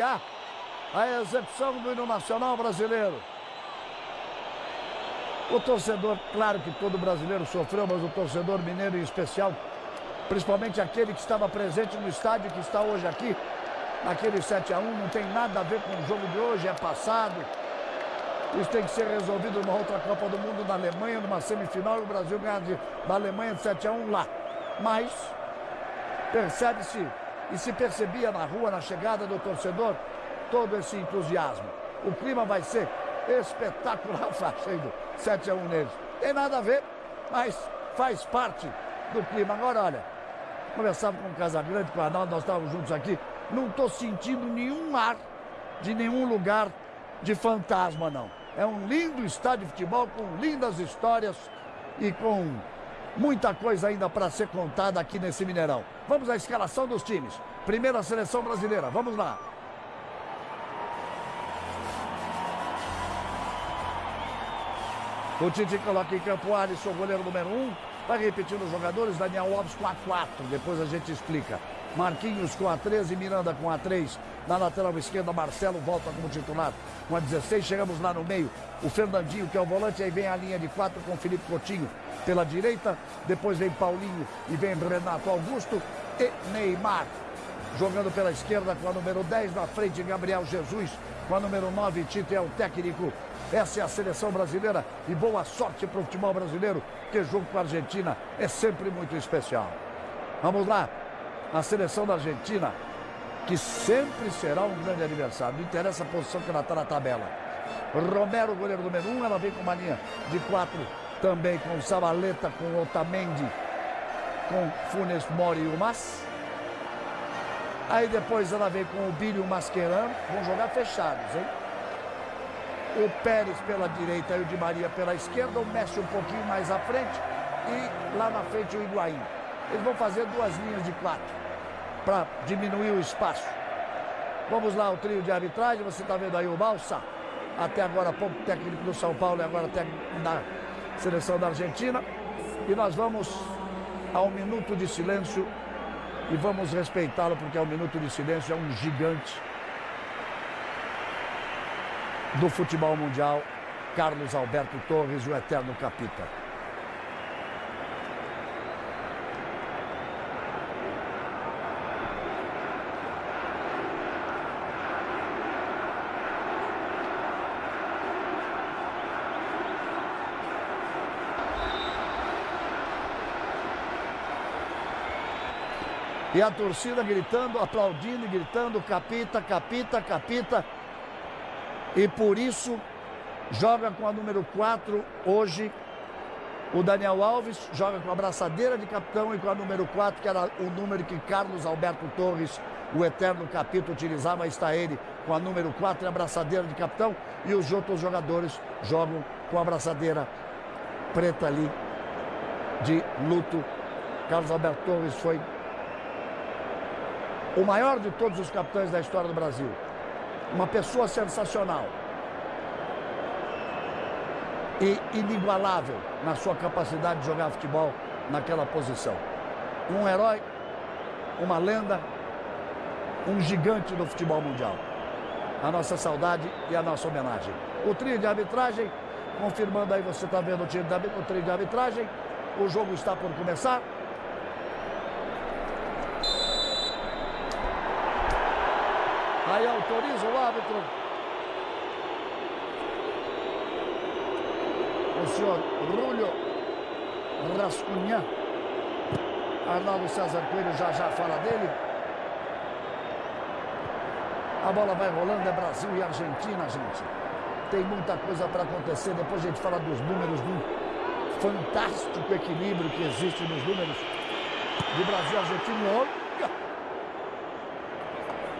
a execução do hino nacional brasileiro. O torcedor, claro que todo brasileiro sofreu, mas o torcedor mineiro em especial, principalmente aquele que estava presente no estádio, que está hoje aqui, naquele 7 a 1 não tem nada a ver com o jogo de hoje, é passado. Isso tem que ser resolvido numa outra Copa do Mundo na Alemanha, numa semifinal, e o Brasil ganha da Alemanha de 7 a 1 lá. Mas percebe-se e se percebia na rua, na chegada do torcedor, todo esse entusiasmo. O clima vai ser espetacular, fazendo 7 a 1 neles. Tem nada a ver, mas faz parte do clima. Agora, olha, conversava com o Casagrande, com o Arnaldo, nós estávamos juntos aqui. Não estou sentindo nenhum ar de nenhum lugar de fantasma, não. É um lindo estádio de futebol com lindas histórias e com muita coisa ainda para ser contada aqui nesse Mineirão. Vamos à escalação dos times. Primeira seleção brasileira, vamos lá. O Tite coloca em campo Alisson, goleiro número 1. Um. Vai repetindo os jogadores, Daniel Alves com a 4. Depois a gente explica. Marquinhos com a 13, Miranda com a 3. Na lateral esquerda, Marcelo volta como titular com a 16. Chegamos lá no meio, o Fernandinho, que é o volante. Aí vem a linha de 4 com Felipe Coutinho pela direita. Depois vem Paulinho e vem Renato Augusto e Neymar. Jogando pela esquerda com a número 10. Na frente, Gabriel Jesus com a número 9. Tite é o técnico. Essa é a seleção brasileira e boa sorte para o futebol brasileiro, que jogo com a Argentina é sempre muito especial. Vamos lá, a seleção da Argentina, que sempre será um grande adversário. Não interessa a posição que ela está na tabela. Romero, goleiro número 1, um, ela vem com uma linha de quatro também com Sabaleta, com Otamendi, com Funes Mori e o Mas. Aí depois ela vem com o Bílio Mascherano, vão jogar fechados, hein? O Pérez pela direita e o Di Maria pela esquerda, o Messi um pouquinho mais à frente e lá na frente o Higuaín. Eles vão fazer duas linhas de quatro para diminuir o espaço. Vamos lá, o trio de arbitragem, você está vendo aí o Balsa, até agora pouco técnico do São Paulo e agora técnico da seleção da Argentina. E nós vamos ao minuto de silêncio e vamos respeitá-lo porque é um minuto de silêncio, é um gigante do futebol mundial, Carlos Alberto Torres, o eterno capita. E a torcida gritando, aplaudindo, gritando, capita, capita, capita. E por isso joga com a número 4 hoje o Daniel Alves, joga com a braçadeira de capitão e com a número 4, que era o número que Carlos Alberto Torres, o eterno capítulo, utilizava. Está ele com a número 4 e a braçadeira de capitão. E os outros jogadores jogam com a braçadeira preta ali de luto. Carlos Alberto Torres foi o maior de todos os capitães da história do Brasil. Uma pessoa sensacional. E inigualável na sua capacidade de jogar futebol naquela posição. Um herói, uma lenda, um gigante do futebol mundial. A nossa saudade e a nossa homenagem. O trio de arbitragem, confirmando aí, você está vendo o, trio de, arbitragem. O jogo está por começar. Aí autoriza o árbitro. O senhor Rúlio Rascunhã. Arnaldo César Coelho já já fala dele. A bola vai rolando, é Brasil e Argentina, gente. Tem muita coisa para acontecer. Depois a gente fala dos números do fantástico equilíbrio que existe nos números de Brasil e Argentina. Olha!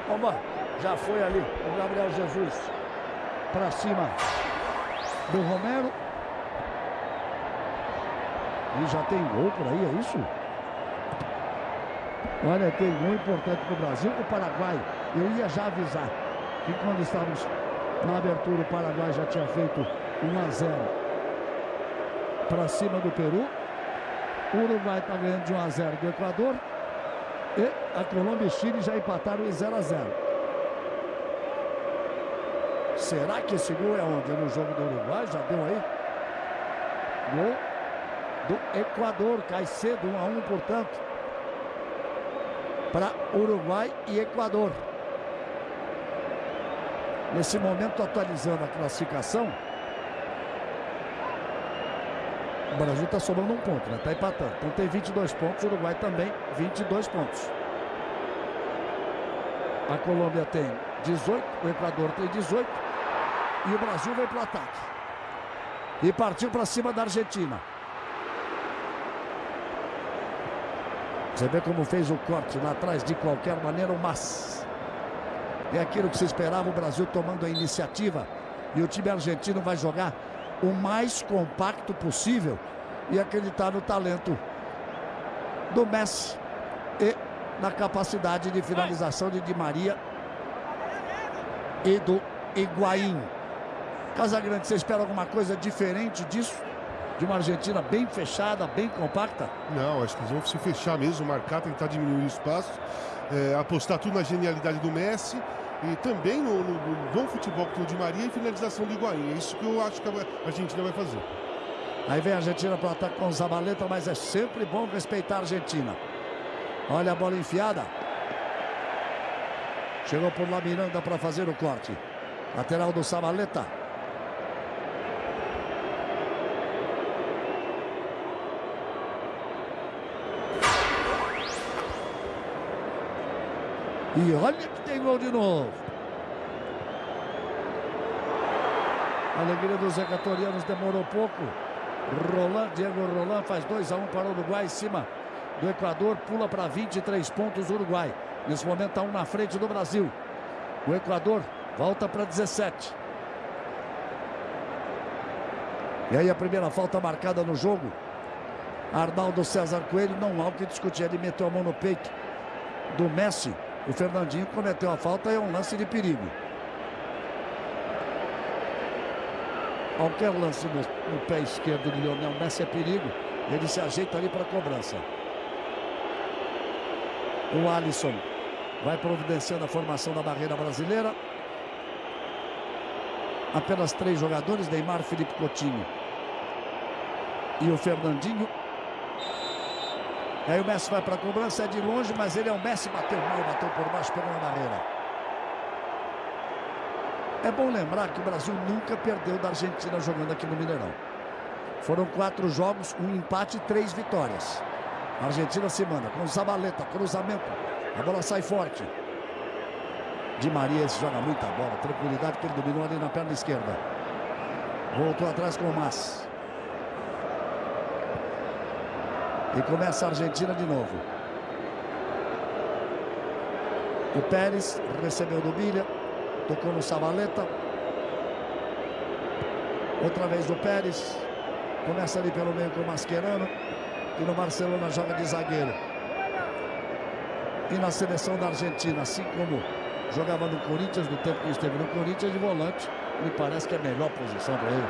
Vamos já foi ali o Gabriel Jesus para cima do Romero. E já tem gol por aí, é isso? Olha, tem gol importante para o Brasil. O Paraguai, eu ia já avisar que quando estávamos na abertura, o Paraguai já tinha feito 1 a 0 para cima do Peru. O Uruguai está ganhando de 1 a 0 do Equador. E a Colômbia e Chile já empataram em 0 a 0. Será que esse gol é onde? No jogo do Uruguai? Já deu aí? Gol do Equador. Cai cedo, 1 a 1 portanto. Para Uruguai e Equador. Nesse momento, atualizando a classificação. O Brasil está somando um ponto, né? Está empatando. Então tem 22 pontos, o Uruguai também 22 pontos. A Colômbia tem 18, o Equador tem 18 e o Brasil vem para o ataque. E partiu para cima da Argentina. Você vê como fez o corte lá atrás de qualquer maneira, mas é aquilo que se esperava, o Brasil tomando a iniciativa e o time argentino vai jogar o mais compacto possível e acreditar no talento do Messi e na capacidade de finalização de Di Maria e do Higuaín. Casagrande, você espera alguma coisa diferente disso? De uma Argentina bem fechada, bem compacta? Não, acho que eles vão se fechar mesmo, marcar, tentar diminuir o espaço, é, apostar tudo na genialidade do Messi e também no, no, no bom futebol que tem o Di Maria e finalização do Higuaín. É isso que eu acho que a Argentina vai fazer. Aí vem a Argentina para o ataque com o Zabaleta, mas é sempre bom respeitar a Argentina. Olha a bola enfiada. Chegou por lá Miranda para fazer o corte. Lateral do Zabaleta. E olha que tem gol de novo. A alegria dos equatorianos demorou pouco. Roland, Diego Roland faz 2 a 1 um para o Uruguai em cima do Equador, pula para 23 pontos o Uruguai. Nesse momento está um na frente do Brasil. O Equador volta para 17. E aí a primeira falta marcada no jogo. Arnaldo César Coelho, não há o que discutir. Ele meteu a mão no peito do Messi. O Fernandinho cometeu a falta e é um lance de perigo. Qualquer lance no, no pé esquerdo de Lionel Messi é perigo. Ele se ajeita ali para a cobrança. O Alisson vai providenciando a formação da barreira brasileira. Apenas três jogadores, Neymar, Felipe Coutinho e o Fernandinho. Aí o Messi vai para a cobrança, é de longe, mas ele é o Messi, bateu mal, bateu por baixo, pegou na barreira. É bom lembrar que o Brasil nunca perdeu da Argentina jogando aqui no Mineirão. Foram quatro jogos, um empate e três vitórias. A Argentina se manda com Zabaleta, cruzamento. A bola sai forte. Di Maria joga muita bola, tranquilidade que ele dominou ali na perna esquerda. Voltou atrás com o Mas. E começa a Argentina de novo. O Pérez recebeu do Bilha. Tocou no Savaleta. Outra vez o Pérez. Começa ali pelo meio com o Mascherano. E no Barcelona joga de zagueiro. E na seleção da Argentina, assim como jogava no Corinthians, no tempo que esteve no Corinthians, de volante, me parece que é a melhor posição para ele.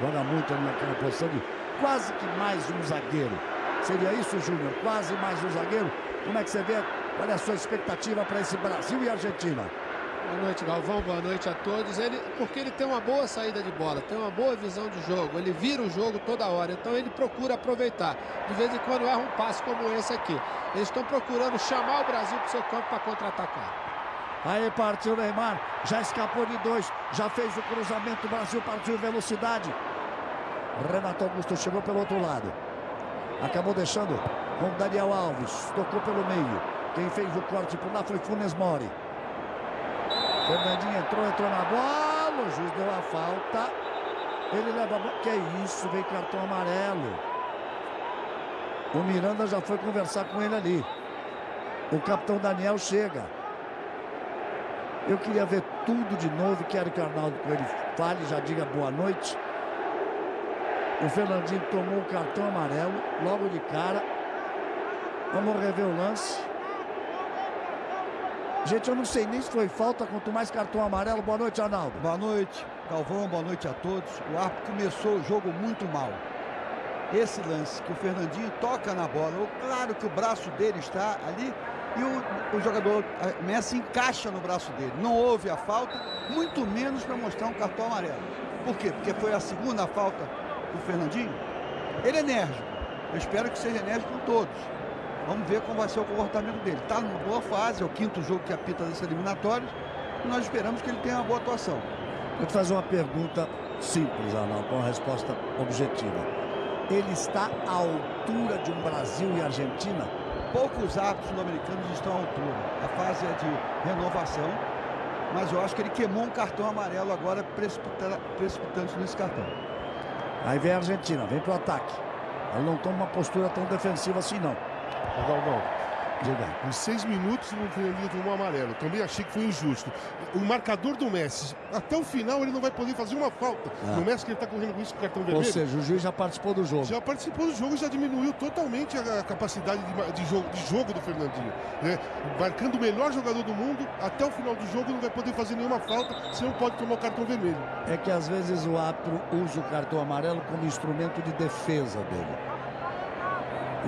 Joga muito ali naquela posição de quase que mais um zagueiro. Seria isso, Júnior? Quase mais um zagueiro? Como é que você vê? Qual é a sua expectativa para esse Brasil e Argentina? Boa noite, Galvão. Boa noite a todos. Ele, porque ele tem uma boa saída de bola, tem uma boa visão de jogo. Ele vira o jogo toda hora. Então ele procura aproveitar. De vez em quando erra um passe como esse aqui. Eles estão procurando chamar o Brasil para o seu campo para contra-atacar. Aí partiu o Neymar, já escapou de dois, já fez o cruzamento, o Brasil partiu velocidade. Renato Augusto chegou pelo outro lado. Acabou deixando com Daniel Alves, tocou pelo meio. Quem fez o corte por lá foi Funes Mori. Fernandinho entrou, entrou na bola. O juiz deu a falta. Ele leva a bola. Que isso? Vem cartão amarelo. O Miranda já foi conversar com ele ali. O capitão Daniel chega. Eu queria ver tudo de novo. Quero que o Arnaldo ele fale, já diga boa noite. O Fernandinho tomou o cartão amarelo logo de cara. Vamos rever o lance. Gente, eu não sei nem se foi falta, quanto mais cartão amarelo. Boa noite, Arnaldo. Boa noite, Galvão. Boa noite a todos. O árbitro começou o jogo muito mal. Esse lance que o Fernandinho toca na bola, claro que o braço dele está ali e o, o jogador Messi encaixa no braço dele. Não houve a falta, muito menos para mostrar um cartão amarelo. Por quê? Porque foi a segunda falta do Fernandinho. Ele é enérgico. Eu espero que seja enérgico com todos. Vamos ver como vai ser o comportamento dele. Está numa boa fase, é o quinto jogo que apita desses eliminatórios. E nós esperamos que ele tenha uma boa atuação. Vou te fazer uma pergunta simples, Arnaldo, com uma resposta objetiva. Ele está à altura de um Brasil e Argentina? Poucos árbitros sul-americanos estão à altura. A fase é de renovação, mas eu acho que ele queimou um cartão amarelo agora, precipitando-se nesse cartão. Aí vem a Argentina, vem para o ataque. Ela não toma uma postura tão defensiva assim, não. Galvão, Em seis minutos o Fernandinho tomou um amarelo. Também achei que foi injusto. O marcador do Messi, até o final ele não vai poder fazer uma falta. Ah. No Messi que ele está correndo com isso com cartão vermelho. Ou seja, o juiz já participou do jogo. Já participou do jogo, já diminuiu totalmente a capacidade de, de, jogo, de jogo, do Fernandinho. Né? Marcando o melhor jogador do mundo, até o final do jogo não vai poder fazer nenhuma falta, senão pode tomar o cartão vermelho. É que às vezes o árbitro usa o cartão amarelo como instrumento de defesa dele.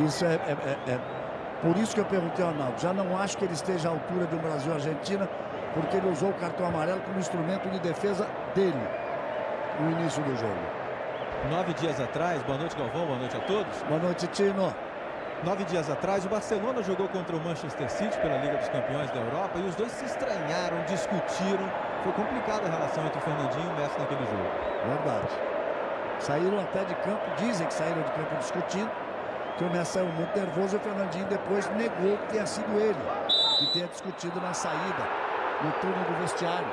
Isso é, é, é, é por isso que eu perguntei ao Arnaldo. Já não acho que ele esteja à altura de um Brasil Argentina, porque ele usou o cartão amarelo como instrumento de defesa dele no início do jogo. Nove dias atrás, boa noite Galvão, boa noite a todos. Boa noite, Tino. Nove dias atrás, o Barcelona jogou contra o Manchester City pela Liga dos Campeões da Europa e os dois se estranharam, discutiram. Foi complicada a relação entre o Fernandinho e o Messi naquele jogo. Verdade. Saíram até de campo, dizem que saíram de campo discutindo que o Messi saiu muito nervoso e o Fernandinho depois negou que tenha sido ele que tenha discutido na saída, no túnel do vestiário,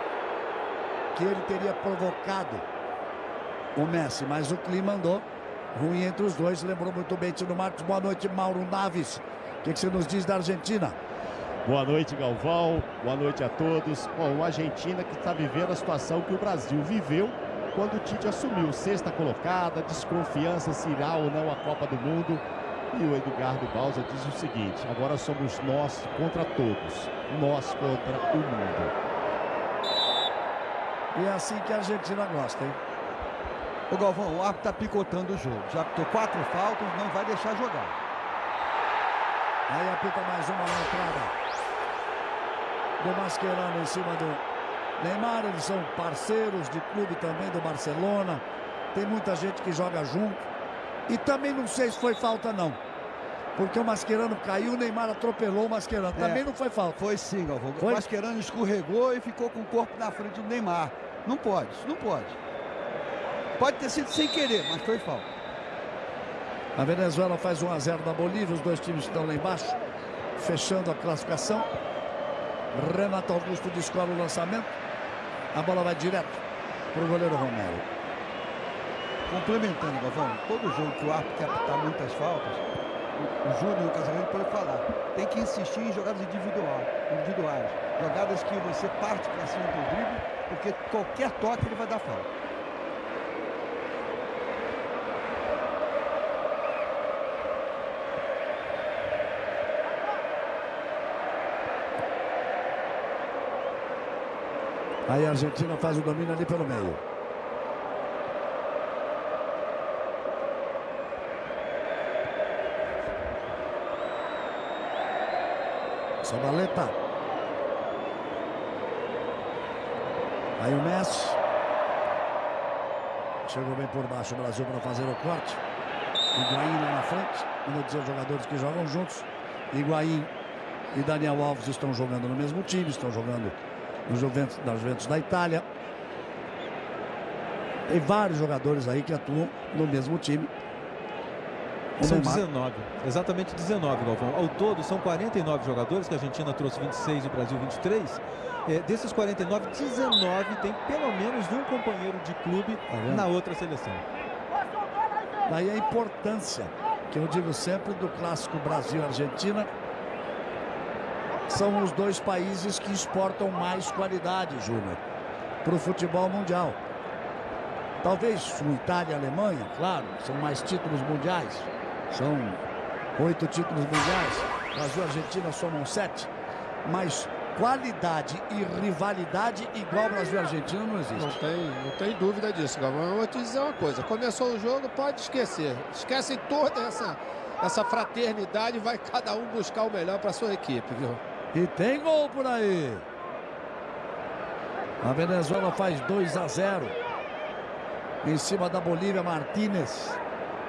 que ele teria provocado o Messi, mas o clima andou ruim entre os dois, lembrou muito bem Tino Marcos. Boa noite, Mauro Naves. O que, que você nos diz da Argentina? Boa noite, Galvão. Boa noite a todos. Bom, Argentina que está vivendo a situação que o Brasil viveu quando o Tite assumiu. Sexta colocada, desconfiança se irá ou não a Copa do Mundo. E o Eduardo Bausa diz o seguinte: agora somos nós contra todos, nós contra o mundo. E é assim que a Argentina gosta, hein? O Galvão, o árbitro está picotando o jogo. Já apitou quatro faltas, não vai deixar jogar. Aí apita mais uma na entrada. Do Mascherano em cima do Neymar. Eles são parceiros de clube também do Barcelona. Tem muita gente que joga junto. E também não sei se foi falta, não. Porque o Mascherano caiu, o Neymar atropelou o Mascherano. Também é, não foi falta. Foi sim, Galvão. Foi? O Mascherano escorregou e ficou com o corpo na frente do Neymar. Não pode, não pode. Pode ter sido sem querer, mas foi falta. A Venezuela faz 1 a 0 da Bolívia, os dois times estão lá embaixo, fechando a classificação. Renato Augusto descola o lançamento. A bola vai direto para o goleiro Romero complementando, Galvão, todo jogo que o árbitro quer apitar muitas faltas, o, Júnior, o Casamento pode falar, tem que insistir em jogadas individual, individuais, jogadas que você parte para cima do drible, porque qualquer toque ele vai dar falta. Aí a Argentina faz o domínio ali pelo meio. Sabaleta. Aí o Messi. Chegou bem por baixo o Brasil para fazer o corte. Higuaín lá na frente. Vamos dizer jogadores que jogam juntos. Higuaín e Daniel Alves estão jogando no mesmo time. Estão jogando no Juventus, na Juventus da Itália. Tem vários jogadores aí que atuam no mesmo time. São 19, exatamente 19, Galvão. Ao todo, são 49 jogadores, que a Argentina trouxe 26 e o Brasil 23. É, desses 49, 19 tem pelo menos um companheiro de clube tá na outra seleção. Daí a importância, que eu digo sempre, do clássico Brasil-Argentina. São os dois países que exportam mais qualidade, Júnior, para o futebol mundial. Talvez Itália e Alemanha, claro, são mais títulos mundiais. São oito títulos mundiais. Brasil e Argentina somam sete. Mas qualidade e rivalidade igual Brasil e Argentina não existe. Não tem, não tem dúvida disso, Galvão. Eu vou te dizer uma coisa. Começou o jogo, pode esquecer. Esquece toda essa, essa fraternidade, vai cada um buscar o melhor para sua equipe, viu? E tem gol por aí. A Venezuela faz 2 a 0. Em cima da Bolívia, Martínez.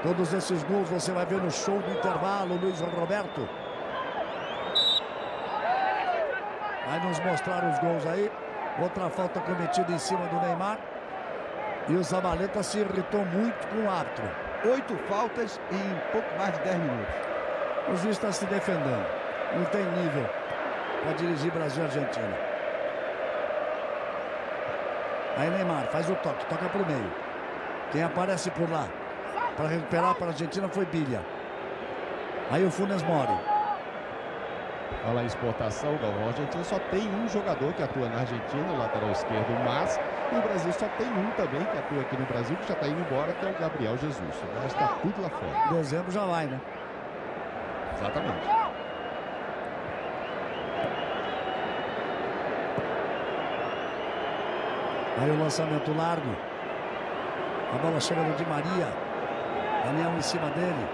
Todos esses gols você vai ver no show do intervalo, Luiz Roberto. Vai nos mostrar os gols aí. Outra falta cometida em cima do Neymar. E o Zabaleta se irritou muito com o árbitro. Oito faltas em pouco mais de 10 minutos. O juiz está se defendendo. Não tem nível para dirigir Brasil e Argentina. Aí Neymar faz o toque, toca para o meio. Quem aparece por lá para recuperar para a Argentina foi Bilha. Aí o Funes Mori. Fala em exportação, Galvão. A Argentina só tem um jogador que atua na Argentina, o lateral esquerdo, mas o Brasil só tem um também que atua aqui no Brasil, que já está indo embora, que é o Gabriel Jesus. O resto está tudo lá fora. Dezembro já vai, né? Exatamente. Aí o lançamento largo. A bola chega no Di Maria. Daniel em cima dele.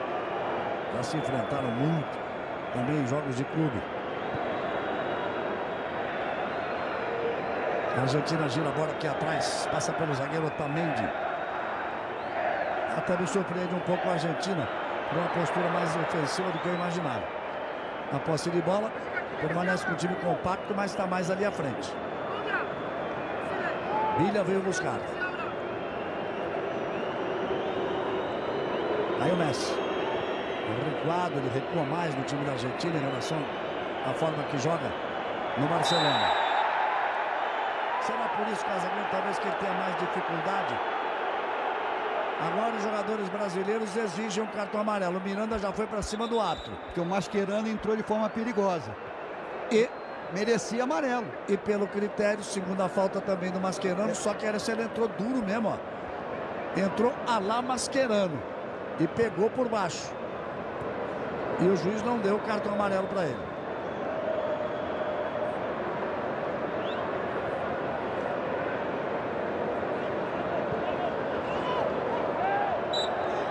Já se enfrentaram muito. Também em jogos de clube. A Argentina gira a bola aqui atrás. Passa pelo zagueiro Otamendi. Até me surpreende um pouco a Argentina. Com uma postura mais ofensiva do que eu imaginava. A posse de bola. Permanece com o time compacto, mas está mais ali à frente. Bilha veio buscar. Aí o Messi. Recuado, ele recua mais no time da Argentina em relação à forma que joga no Barcelona. Será por isso, Casagrande, talvez que ele tenha mais dificuldade? Agora os jogadores brasileiros exigem um cartão amarelo. O Miranda já foi para cima do árbitro. Porque o Mascherano entrou de forma perigosa. E merecia amarelo. E pelo critério, segunda falta também do Mascherano, é. só que essa ele entrou duro mesmo, ó. Entrou a lá Mascherano e pegou por baixo. E o juiz não deu o cartão amarelo para ele.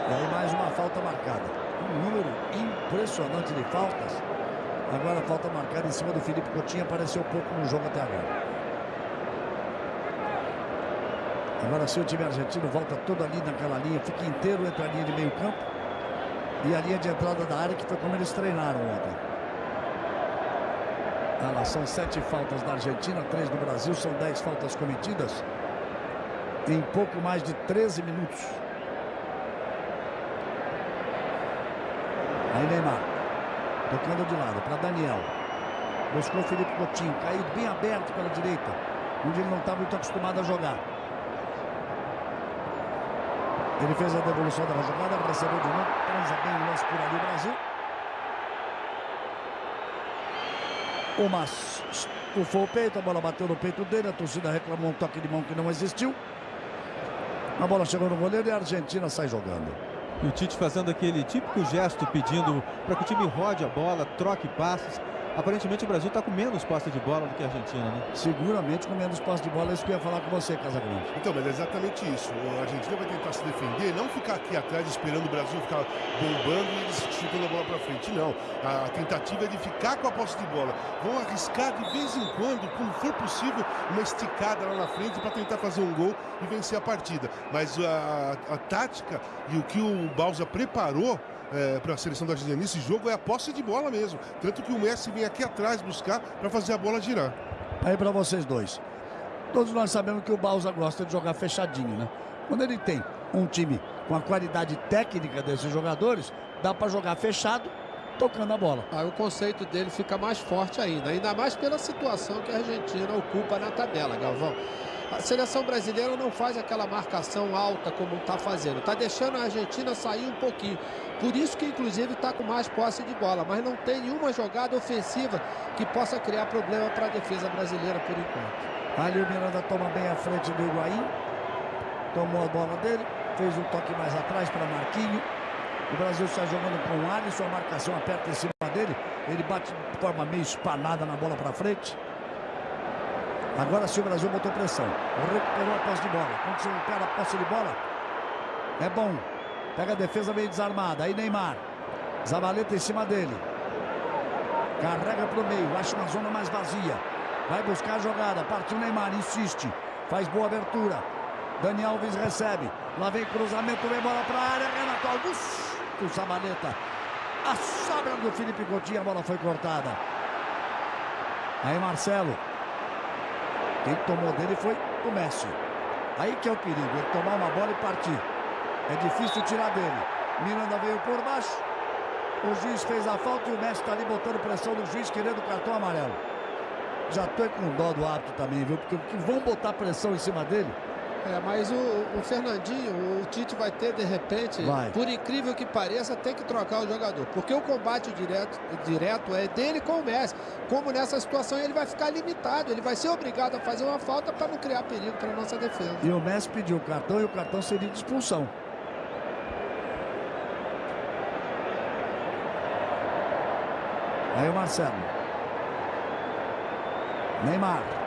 E aí mais uma falta marcada. Um número impressionante de faltas. Agora falta marcada em cima do Felipe Coutinho. Apareceu pouco no jogo até agora. Agora sim o time argentino volta todo ali naquela linha. Fica inteiro entre a linha de meio campo e a linha de entrada da área, que foi como eles treinaram ontem. Ah, são sete faltas da Argentina, três do Brasil. São dez faltas cometidas em pouco mais de 13 minutos. Aí Neymar. Tocando de lado para Daniel. Buscou Felipe Coutinho. Caído bem aberto pela direita. Onde ele não está muito acostumado a jogar. Ele fez a devolução da jogada. Recebeu de novo. Transa bem o lance por ali o Brasil. Uma estufou o peito. A bola bateu no peito dele. A torcida reclamou um toque de mão que não existiu. A bola chegou no goleiro e a Argentina sai jogando. E o Tite fazendo aquele típico gesto pedindo para que o time rode a bola, troque passes. Aparentemente o Brasil está com menos posse de bola do que a Argentina, né? Seguramente com menos posse de bola, é isso que eu ia falar com você, Casagrande. Então, mas é exatamente isso. A Argentina vai tentar se defender, não ficar aqui atrás esperando o Brasil ficar bombando e eles chutando a bola para frente. Não. A tentativa é de ficar com a posse de bola. Vão arriscar de vez em quando, como for possível, uma esticada lá na frente para tentar fazer um gol e vencer a partida. Mas a, a, a tática e o que o Balsa preparou é, para a seleção da Argentina nesse jogo é a posse de bola mesmo. Tanto que o Messi vem aqui atrás buscar para fazer a bola girar. Aí para vocês dois. Todos nós sabemos que o Balsa gosta de jogar fechadinho, né? Quando ele tem um time com a qualidade técnica desses jogadores, dá para jogar fechado, tocando a bola. Aí o conceito dele fica mais forte ainda, ainda mais pela situação que a Argentina ocupa na tabela, Galvão. A seleção brasileira não faz aquela marcação alta como está fazendo. Está deixando a Argentina sair um pouquinho. Por isso que, inclusive, está com mais posse de bola. Mas não tem nenhuma jogada ofensiva que possa criar problema para a defesa brasileira por enquanto. Ali o Miranda toma bem a frente do Higuaín. Tomou a bola dele. Fez um toque mais atrás para Marquinho. O Brasil está jogando com o Alisson. A marcação aperta em cima dele. Ele bate de forma meio espanada na bola para frente. Agora sim o Brasil botou pressão. Recuperou a posse de bola. Quando você recupera a posse de bola, é bom. Pega a defesa meio desarmada. Aí Neymar. Zabaleta em cima dele. Carrega para o meio, acha uma zona mais vazia. Vai buscar a jogada, partiu Neymar, insiste. Faz boa abertura. Dani Alves recebe. Lá vem cruzamento, vem bola para a área. Renato Augusto, Zabaleta. A sobra do Felipe Coutinho, a bola foi cortada. Aí Marcelo. Quem tomou dele foi o Messi. Aí que é o perigo, ele tomar uma bola e partir. É difícil tirar dele. Miranda veio por baixo. O juiz fez a falta e o Messi está ali botando pressão no juiz, querendo o cartão amarelo. Já tô com dó do árbitro também, viu? Porque vão botar pressão em cima dele. É, mas o, o, Fernandinho, o Tite vai ter de repente, vai. por incrível que pareça, tem que trocar o jogador. Porque o combate direto, direto é dele com o Messi. Como nessa situação ele vai ficar limitado, ele vai ser obrigado a fazer uma falta para não criar perigo para nossa defesa. E o Messi pediu o cartão e o cartão seria de expulsão. Aí o Marcelo. Neymar.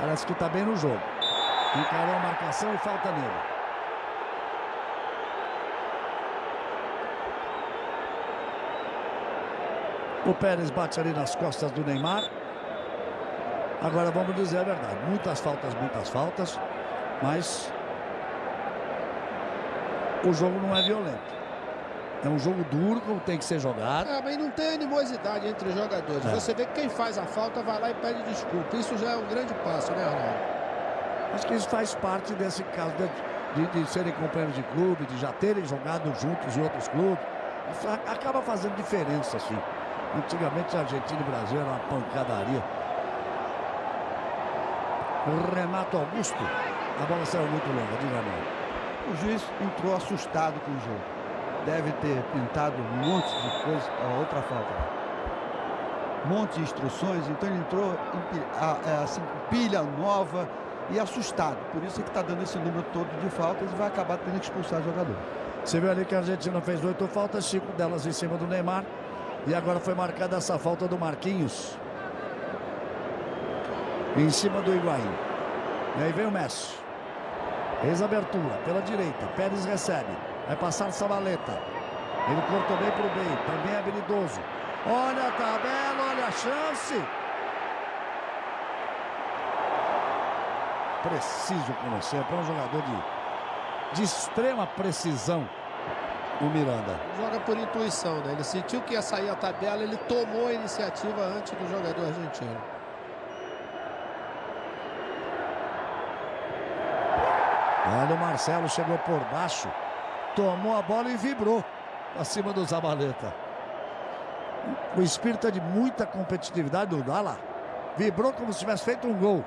Parece que está bem no jogo. Encarou a marcação e falta nele. O Pérez bate ali nas costas do Neymar. Agora vamos dizer a verdade. Muitas faltas, muitas faltas. Mas o jogo não é violento. É um jogo duro, como tem que ser jogado. É, mas não tem animosidade entre os jogadores. É. Você vê que quem faz a falta vai lá e pede desculpa. Isso já é um grande passo, né, Arnaldo? Acho que isso faz parte desse caso de, de, de serem companheiros de clube, de já terem jogado juntos em outros clubes. Isso acaba fazendo diferença, assim. Antigamente a Argentina e o Brasil era uma pancadaria. Renato Augusto. A bola saiu muito longa, diga não. O juiz entrou assustado com o jogo deve ter pintado um monte de coisa, outra falta. Um monte de instruções, então ele entrou é, assim, pilha nova e assustado. Por isso é que está dando esse número todo de faltas e vai acabar tendo que expulsar o jogador. Você viu ali que a Argentina fez oito faltas, cinco delas em cima do Neymar. E agora foi marcada essa falta do Marquinhos. Em cima do Higuaín. E aí vem o Messi. Fez abertura pela direita. Pérez recebe. Vai passar Sabaleta. Ele cortou bem para o meio. Também é habilidoso. Olha a tabela, olha a chance. Preciso sempre. É um jogador de, de extrema precisão. O Miranda. Joga por intuição, né? Ele sentiu que ia sair a tabela, ele tomou a iniciativa antes do jogador argentino. Olha o Marcelo chegou por baixo tomou a bola e vibrou acima do Zabaleta. O espírito é de muita competitividade do Dala. Vibrou como se tivesse feito um gol.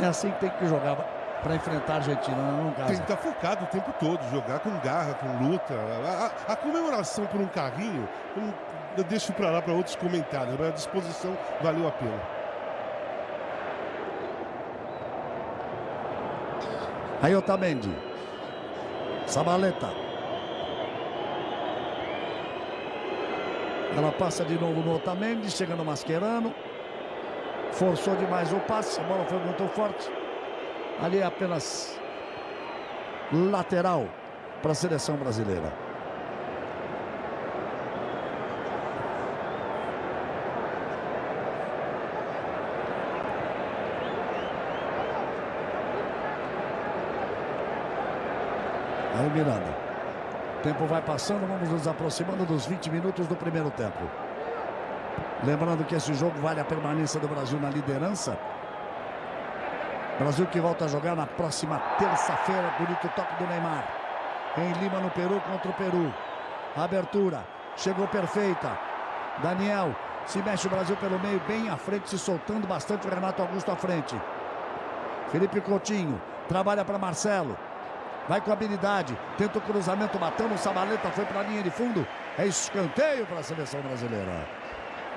É assim que tem que jogar para enfrentar a Argentina, não casa. Tem que estar tá focado o tempo todo, jogar com garra, com luta. A, a, a comemoração por um carrinho, eu deixo para lá para outros comentários. A disposição valeu a pena. Aí Otamendi. Sabaleta. Ela passa de novo no Otamendi, chega no Mascherano. Forçou demais o passe, a bola foi muito forte. Ali é apenas lateral para a seleção brasileira. Miranda. O tempo vai passando, vamos nos aproximando dos 20 minutos do primeiro tempo. Lembrando que esse jogo vale a permanência do Brasil na liderança. Brasil que volta a jogar na próxima terça-feira. Bonito toque do Neymar. Em Lima, no Peru, contra o Peru. Abertura. Chegou perfeita. Daniel. Se mexe o Brasil pelo meio, bem à frente, se soltando bastante o Renato Augusto à frente. Felipe Coutinho. Trabalha para Marcelo. Vai com habilidade. Tenta o cruzamento, matando o Sabaleta. Foi para a linha de fundo. É escanteio para a seleção brasileira.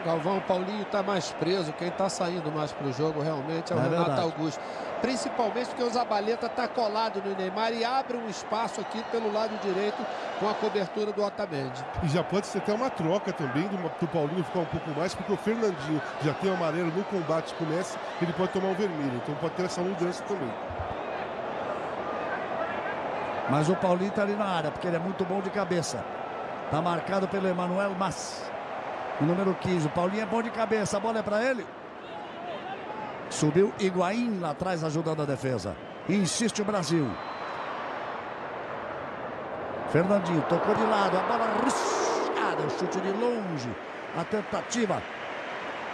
Galvão, Paulinho está mais preso. Quem está saindo mais para o jogo realmente é o é Renato verdade. Augusto. Principalmente porque o Zabaleta está colado no Neymar e abre um espaço aqui pelo lado direito com a cobertura do Otamendi. E já pode ser até uma troca também do, do Paulinho ficar um pouco mais, porque o Fernandinho já tem o amarelo no combate com o Messi, ele pode tomar um vermelho. Então pode ter essa mudança também. Mas o Paulinho está ali na área, porque ele é muito bom de cabeça. Está marcado pelo Emanuel Mas. O número 15. O Paulinho é bom de cabeça. A bola é para ele. Subiu Higuaín lá atrás, ajudando a defesa. Insiste o Brasil. Fernandinho tocou de lado. A bola riscada. O chute de longe. A tentativa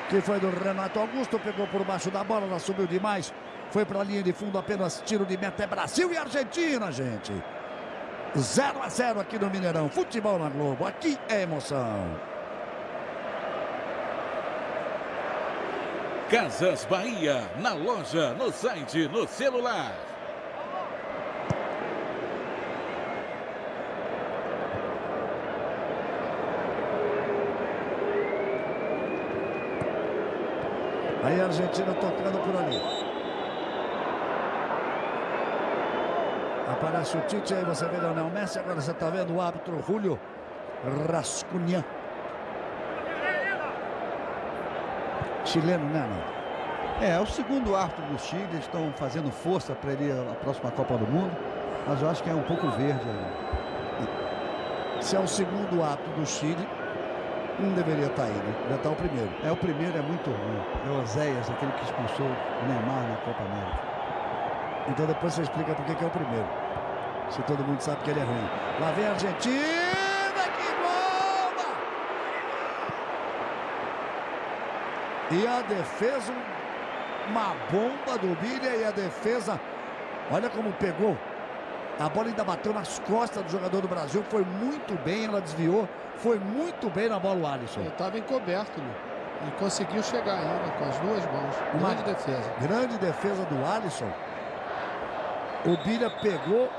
que foi do Renato Augusto. Pegou por baixo da bola. Ela subiu demais. Foi para a linha de fundo. Apenas tiro de meta. É Brasil e Argentina, gente. 0 a 0 aqui no Mineirão. Futebol na Globo. Aqui é emoção. Casas Bahia, na loja, no site, no celular. Aí a Argentina tocando por ali. Aparece o Tite, aí você vê Leonel Messi, agora você está vendo o árbitro Julio Rascunha. Chileno, né, não? É, é o segundo árbitro do Chile, eles estão fazendo força para ele à próxima Copa do Mundo, mas eu acho que é um pouco verde aí. Se é o segundo árbitro do Chile, não deveria estar tá aí, né? Já está o primeiro. É, o primeiro é muito ruim. É o Oséias, aquele que expulsou o Neymar na Copa América. Então depois você explica por que é o primeiro. Se todo mundo sabe que ele é ruim. Lá vem a Argentina, que bomba! E a defesa, uma bomba do Bilha e a defesa, olha como pegou. A bola ainda bateu nas costas do jogador do Brasil, foi muito bem, ela desviou, foi muito bem na bola o Alisson. Ele estava encoberto, né? E conseguiu chegar ainda com as duas mãos. Uma grande defesa. Grande defesa do Alisson. O Bilha pegou.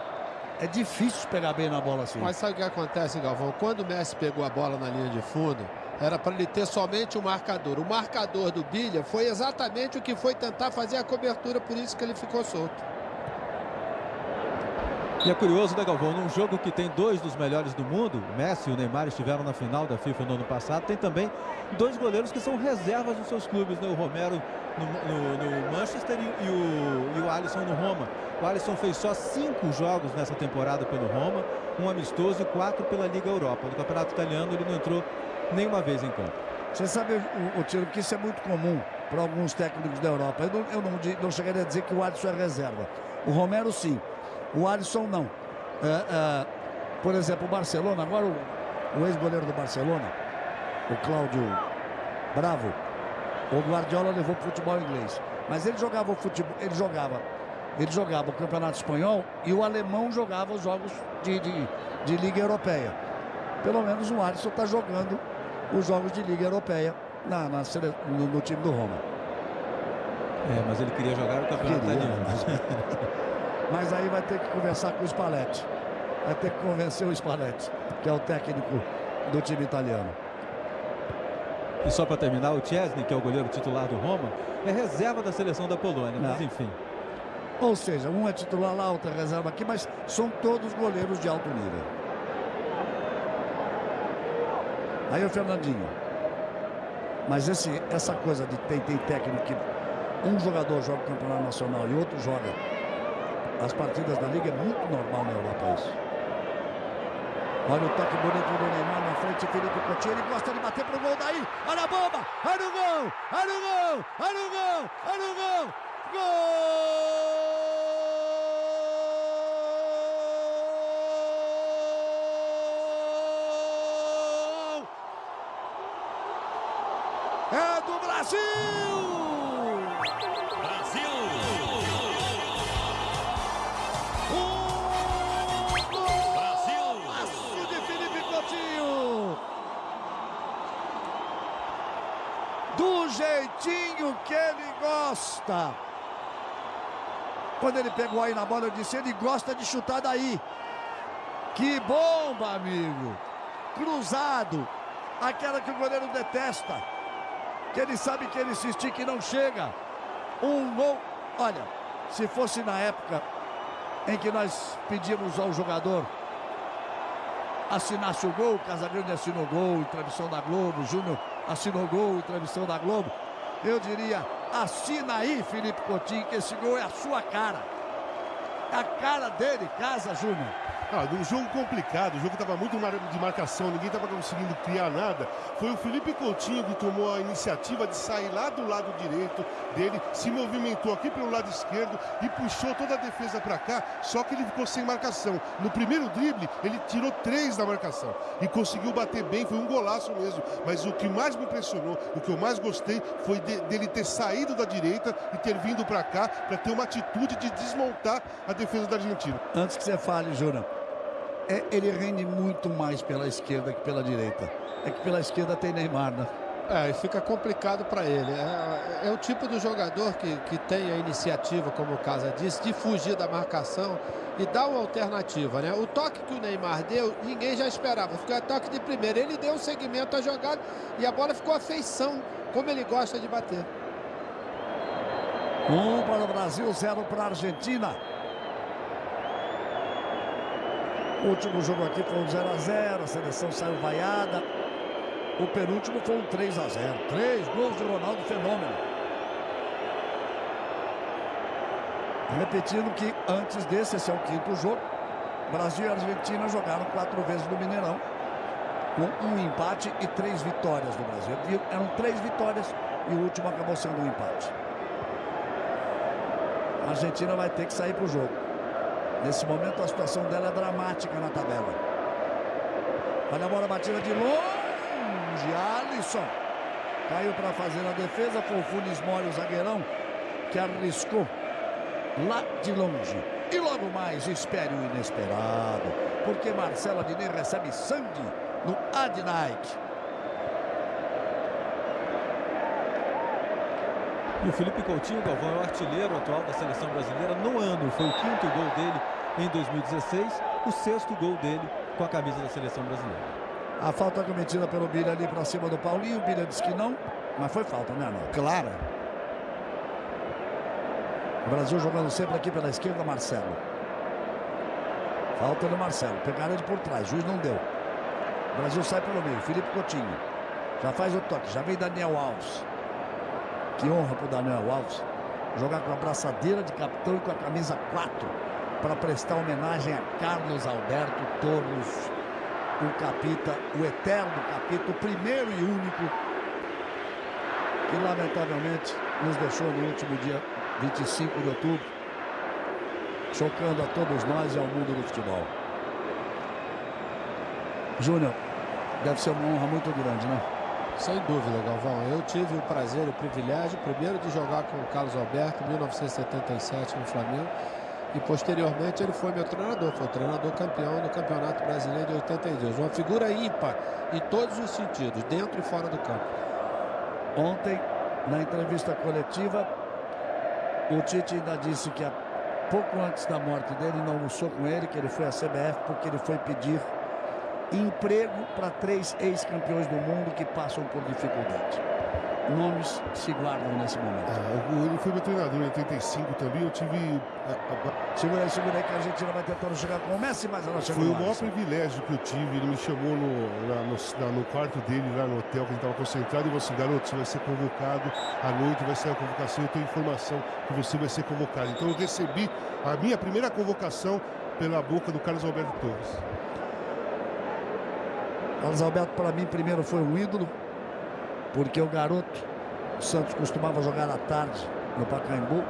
É difícil pegar bem na bola assim. Mas sabe o que acontece, Galvão? Quando o Messi pegou a bola na linha de fundo, era para ele ter somente o marcador. O marcador do Bilha foi exatamente o que foi tentar fazer a cobertura, por isso que ele ficou solto. E é curioso, né, Galvão? Num jogo que tem dois dos melhores do mundo, o Messi e o Neymar estiveram na final da FIFA no ano passado, tem também dois goleiros que são reservas dos seus clubes, né? O Romero no, no, no Manchester e, e, o, e o Alisson no Roma. O Alisson fez só cinco jogos nessa temporada pelo Roma, um amistoso e quatro pela Liga Europa. No Campeonato Italiano ele não entrou nenhuma vez em campo. Você sabe, o, o tiro, que isso é muito comum para alguns técnicos da Europa. Eu, não, eu não, não chegaria a dizer que o Alisson é reserva. O Romero, sim. O Alisson não. É, é, por exemplo, o Barcelona, agora o, o ex-goleiro do Barcelona, o Cláudio Bravo, o Guardiola levou para o futebol inglês. Mas ele jogava o futebol, ele jogava, ele jogava o Campeonato Espanhol e o alemão jogava os jogos de, de, de Liga Europeia. Pelo menos o Alisson está jogando os jogos de Liga Europeia na, na no, no, time do Roma. É, mas ele queria jogar o Campeonato Italiano. Mas aí vai ter que conversar com o Spalletti. Vai ter que convencer o Spalletti, que é o técnico do time italiano. E só para terminar, o Chesney, que é o goleiro titular do Roma, é reserva da seleção da Polônia, mas enfim. Ou seja, um é titular lá, outro é reserva aqui, mas são todos goleiros de alto nível. Aí o Fernandinho. Mas esse, essa coisa de tem, tem técnico que um jogador joga o campeonato nacional e outro joga as partidas da Liga é muito normal na Europa isso. Olha o toque bonito do Neymar na frente, Felipe Coutinho, ele gosta de bater pro gol daí, olha a bomba, olha o gol, olha o gol, olha o gol, olha o gol, gol! É do Brasil! Jeitinho que ele gosta. Quando ele pegou aí na bola, eu disse: ele gosta de chutar daí. Que bomba, amigo. Cruzado. Aquela que o goleiro detesta. Que ele sabe que ele se estica e não chega. Um gol. Olha, se fosse na época em que nós pedimos ao jogador assinasse o gol, Casagrande assinou o gol, transmissão da Globo, Júnior assinou o gol, transmissão da Globo. Eu diria, assina aí, Felipe Coutinho, que esse gol é a sua cara. a cara dele, Casa Júnior. Ah, num jogo complicado, o jogo estava muito de marcação, ninguém estava conseguindo criar nada. Foi o Felipe Coutinho que tomou a iniciativa de sair lá do lado direito dele, se movimentou aqui pelo lado esquerdo e puxou toda a defesa para cá, só que ele ficou sem marcação. No primeiro drible, ele tirou três da marcação e conseguiu bater bem, foi um golaço mesmo. Mas o que mais me impressionou, o que eu mais gostei, foi de, dele ter saído da direita e ter vindo para cá para ter uma atitude de desmontar a defesa da Argentina. Antes que você fale, Júnior é, ele rende muito mais pela esquerda que pela direita. É que pela esquerda tem Neymar, né? É, e fica complicado para ele. É, é, o tipo do jogador que, que tem a iniciativa, como o Casa disse, de fugir da marcação e dar uma alternativa, né? O toque que o Neymar deu, ninguém já esperava. Ficou toque de primeira. Ele deu um segmento à jogada e a bola ficou a feição, como ele gosta de bater. Um para o Brasil, zero para a Argentina. O último jogo aqui foi um 0 a 0 a seleção saiu vaiada. O penúltimo foi um 3 a 0 Três gols de Ronaldo Fenômeno. Repetindo que antes desse, esse é o quinto jogo. Brasil e Argentina jogaram quatro vezes no Mineirão. Com um empate e três vitórias do Brasil. Eram três vitórias e o último acabou sendo um empate. A Argentina vai ter que sair para o jogo. Nesse momento a situação dela é dramática na tabela. Olha a bola batida de longe. Alisson. Caiu para fazer a defesa. Foi o Funes Mori, o zagueirão, que arriscou lá de longe. E logo mais, espere o inesperado. Porque Marcelo Adnet recebe sangue no Ad E o Felipe Coutinho, Galvão, é o artilheiro atual da seleção brasileira no ano. Foi o quinto gol dele em 2016, o sexto gol dele com a camisa da seleção brasileira. A falta cometida pelo Bilha ali para cima do Paulinho. O Bilha disse que não, mas foi falta, né, Arnaldo? Clara. O Brasil jogando sempre aqui pela esquerda, Marcelo. Falta do Marcelo. Pegaram ele por trás, juiz não deu. O Brasil sai pelo meio. Felipe Coutinho. Já faz o toque. Já vem Daniel Alves. Que honra para o Daniel Alves. Jogar com a braçadeira de capitão e com a camisa 4 para prestar homenagem a Carlos Alberto Torres, o capita, o eterno capita, o primeiro e único que lamentavelmente nos deixou no último dia 25 de outubro, chocando a todos nós e ao mundo do futebol. Júnior, deve ser uma honra muito grande, né? Sem dúvida, Galvão. Eu tive o prazer, o privilégio, primeiro de jogar com o Carlos Alberto em 1977 no Flamengo e posteriormente ele foi meu treinador, foi o treinador campeão do Campeonato Brasileiro de 82. Uma figura ímpar em todos os sentidos, dentro e fora do campo. Ontem, na entrevista coletiva, o Tite ainda disse que pouco antes da morte dele, não almoçou com ele, que ele foi à CBF porque ele foi pedir emprego para três ex-campeões do mundo que passam por dificuldade. Nomes se guardam nesse momento. É, ele foi meu treinador em 85 também. Eu tive. Segura aí, segura aí que a Argentina vai tentando chegar com o Messi, mas ela chegou Foi o maior privilégio que eu tive. Ele me chamou no, no, no quarto dele, lá no hotel, que ele estava concentrado, e falou assim: garoto, você vai ser convocado à noite, vai ser a convocação. Eu tenho informação que você vai ser convocado. Então eu recebi a minha primeira convocação pela boca do Carlos Alberto Torres. Carlos Alberto, para mim, primeiro foi um ídolo, porque o garoto, o Santos costumava jogar à tarde no Pacaembu.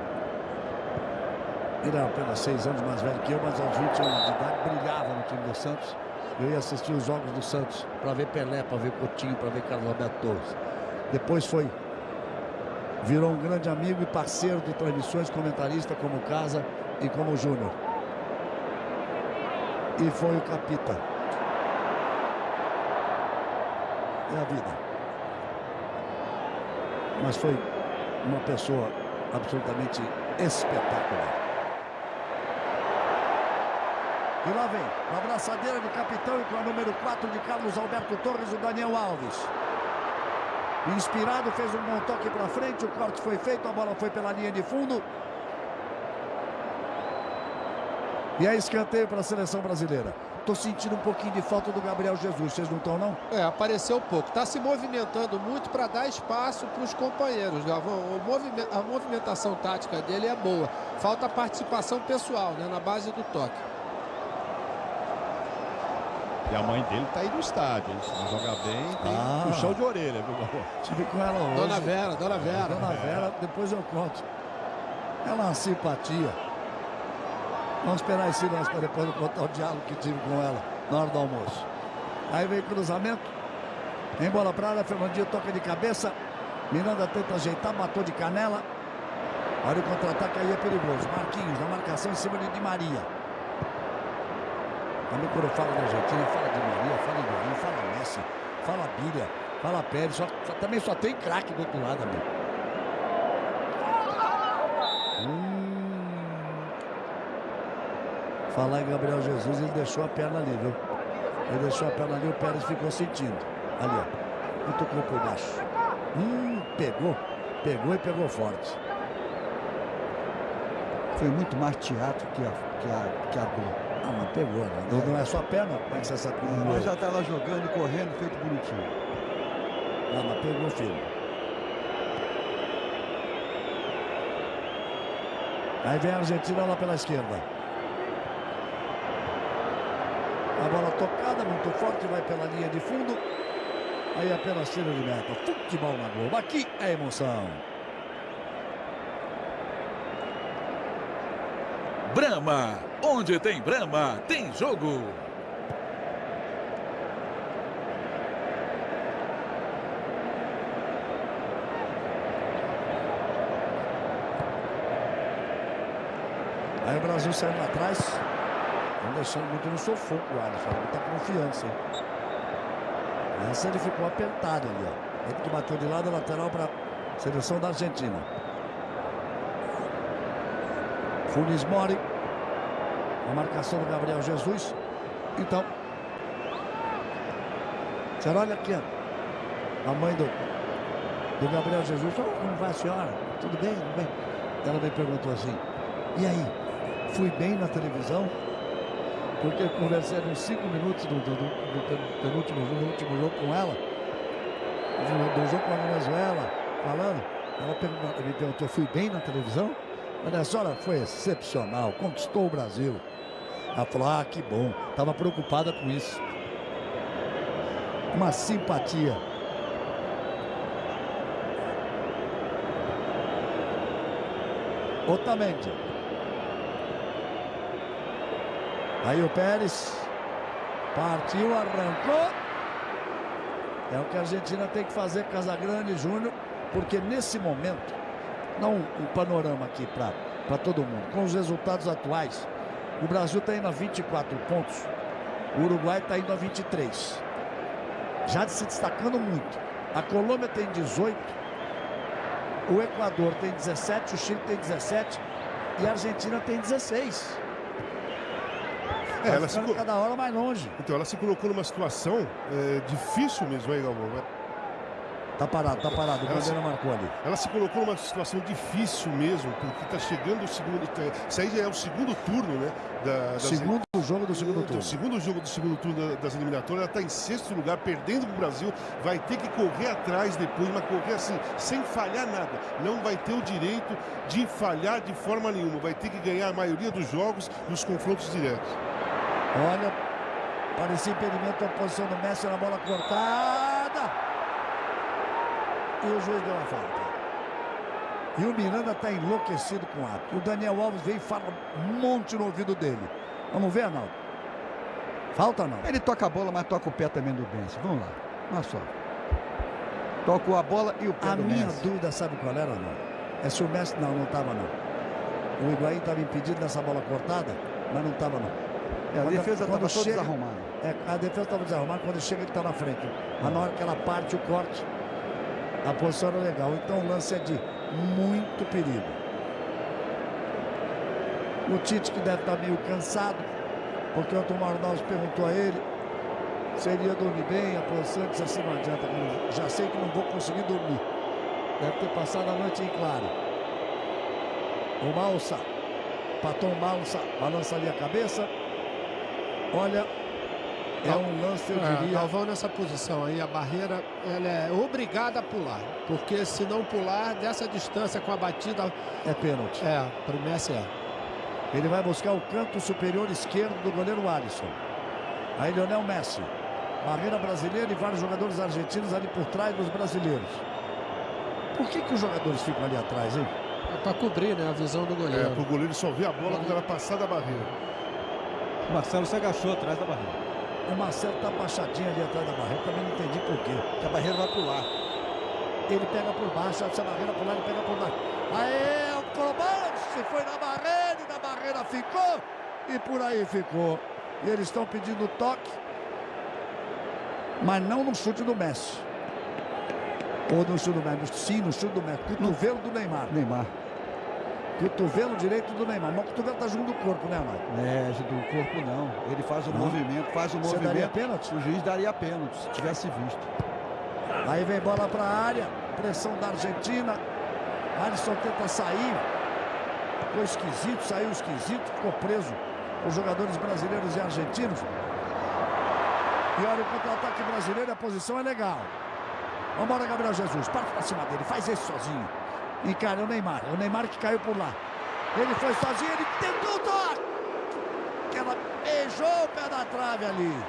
Ele era apenas seis anos mais velho que eu, mas aos 20 anos de idade brilhava no time do Santos. Eu ia assistir os jogos do Santos para ver Pelé, para ver Coutinho, para ver Carlos Alberto Torres. Depois foi, virou um grande amigo e parceiro de transmissões, comentarista como Casa e como Júnior. E foi o capita é a vida. Mas foi uma pessoa absolutamente espetacular. E lá vem, a abraçadeira de capitão e com a número 4 de Carlos Alberto Torres, o Daniel Alves. Inspirado, fez um bom toque para frente, o corte foi feito, a bola foi pela linha de fundo. E é escanteio para a seleção brasileira. Tô sentindo um pouquinho de falta do Gabriel Jesus. Vocês não estão, não? É, apareceu pouco. Está se movimentando muito para dar espaço para os companheiros, Galvão. A movimentação tática dele é boa. Falta participação pessoal, né, na base do toque. E a mãe dele tá aí no estádio, hein? Se não jogar bem, tem Ah. puxão de orelha, viu, Galvão? Tive com ela hoje. Dona Vera, Dona Vera. Dona Vera, depois eu conto. Ela é uma simpatia. Vamos esperar esse lance para depois contar o diálogo que tive com ela na hora do almoço. Aí vem cruzamento. Em bola para área, Fernandinho toca de cabeça. Miranda tenta ajeitar, matou de canela. Olha o contra-ataque aí é perigoso. Marquinhos na marcação em cima de Di Maria. Também quando fala da Argentina, fala de Maria, fala Higuaín, fala Messi, fala Bíblia, fala Pérez. Só, só- também só tem craque do outro lado, amigo. Falar em Gabriel Jesus, ele deixou a perna ali, viu? Ele deixou a perna ali, o Pérez ficou sentindo. Ali, ó. Cutucou por baixo. Hum, pegou. Pegou e pegou forte. Foi muito mais teatro que a, que a, que a gol. Ah, mas pegou, né? Não, não é só a perna? Como é que você sabe não Mas já tá lá jogando e correndo, feito bonitinho. Não, mas pegou firme. Aí vem a Argentina lá pela esquerda. A bola tocada, muito forte, vai pela linha de fundo. Aí apenas tiro de meta. Futebol na Globo. Aqui é emoção. Brahma. Onde tem Brahma, tem jogo. Aí o Brasil saiu lá atrás. Deixando muito no sufoco o Alisson. Muita confiança? Essa ele ficou apertado ali, ó. Ele que bateu de lado, lateral para a seleção da Argentina. Funes Mori. A marcação do Gabriel Jesus. Então. Você olha aqui. A mãe do, do Gabriel Jesus. "Oh, como vai a senhora? Tudo bem? Tudo bem? Ela me perguntou assim. E aí? Fui bem na televisão? Porque eu conversei uns 5 minutos do, do, do, do pen- penúltimo do último jogo com ela. Do, do jogo com a Venezuela, falando. Ela perguntou- me perguntou, fui bem na televisão? Olha, a senhora foi excepcional, conquistou o Brasil. Ela falou, ah, que bom. Estava preocupada com isso. Uma simpatia. Otamendi. Aí o Pérez partiu, arrancou. É o que a Argentina tem que fazer, Casagrande Júnior, porque nesse momento, não um panorama aqui para todo mundo, com os resultados atuais, o Brasil está indo a 24 pontos, o Uruguai está indo a 23. Já se destacando muito. A Colômbia tem 18, o Equador tem 17, o Chile tem 17 e a Argentina tem 16. É, ela se, cada hora mais longe. então, ela se colocou numa situação é, difícil mesmo aí, Galvão. Tá parado, tá parado. O Ela se- marcou ali. Ela se colocou numa situação difícil mesmo, porque está chegando o segundo. tá- Isso aí já é o segundo turno, né? Da, das- Segundo jogo do segundo turno. O segundo jogo do segundo turno da- das eliminatórias, ela está em sexto lugar, perdendo para o Brasil. Vai ter que correr atrás depois, mas correr assim, sem falhar nada. Não vai ter o direito de falhar de forma nenhuma. Vai ter que ganhar a maioria dos jogos nos confrontos diretos. Olha, parecia impedimento a posição do Messi na bola cortada. E o juiz deu a falta. E o Miranda está enlouquecido com o ato. O Daniel Alves vem e fala um monte no ouvido dele. Vamos ver, Arnaldo? Falta não? Ele toca a bola, mas toca o pé também do Benção. Vamos lá. Olha só. Tocou a bola e o pé A do minha Messi. dúvida, sabe qual era, não? É se o Messi... Não, não estava, não. O Higuaín estava impedido dessa bola cortada, mas não estava, não. É, a Quando- defesa estava toda desarrumada. É, a defesa estava desarrumada, quando chega ele está na frente. Mas na hora que ela parte o corte, a posição era legal. Então o lance é de muito perigo. O Tite que deve estar meio cansado, porque o Tomar Arnaldo perguntou a ele se ele ia dormir bem, a posição disse assim, não adianta, já sei que não vou conseguir dormir. Deve ter passado a noite em claro. O Malsa, Paton Malsa, balança ali a cabeça. Olha, É um lance, eu É, diria. Galvão nessa posição aí, a barreira ela é obrigada a pular. Porque se não pular, dessa distância com a batida, É pênalti. é, pro Messi é. Ele vai buscar o canto superior esquerdo do goleiro Alisson. Aí Lionel Messi. Barreira brasileira e vários jogadores argentinos ali por trás dos brasileiros. Por que, que os jogadores ficam ali atrás, hein? É pra cobrir, né, a visão do É, goleiro. pro goleiro só ver a bola quando ela passar da barreira. O Marcelo se agachou atrás da barreira. O Marcelo tá baixadinho ali atrás da barreira. Também não entendi por quê. Que a barreira vai pular. Ele pega por baixo, se a barreira pular, ele pega por baixo. Aê, o Colomance foi na barreira e na barreira ficou. E por aí ficou. E eles estão pedindo toque. Mas não no chute do Messi. Ou no chute do Messi. Sim, no chute do Messi. Cotovelo do Neymar. Neymar. Cotovelo direito do Neymar. Mas o cotovelo tá junto do corpo, né, Mário? É, do corpo não. Ele faz o Não? movimento, faz o Você movimento. daria pênalti? O juiz daria pênalti, se tivesse visto. Aí vem bola para a área. Pressão da Argentina. Alisson tenta sair. Ficou esquisito, saiu esquisito, ficou preso. Os jogadores brasileiros e argentinos. E olha o contra-ataque brasileiro, a posição é legal. Vambora, Gabriel Jesus. Parte pra cima dele, faz esse sozinho. Encara o Neymar. O Neymar que caiu por lá. Ele foi sozinho, ele tentou o toque. Que ela beijou o pé da trave ali.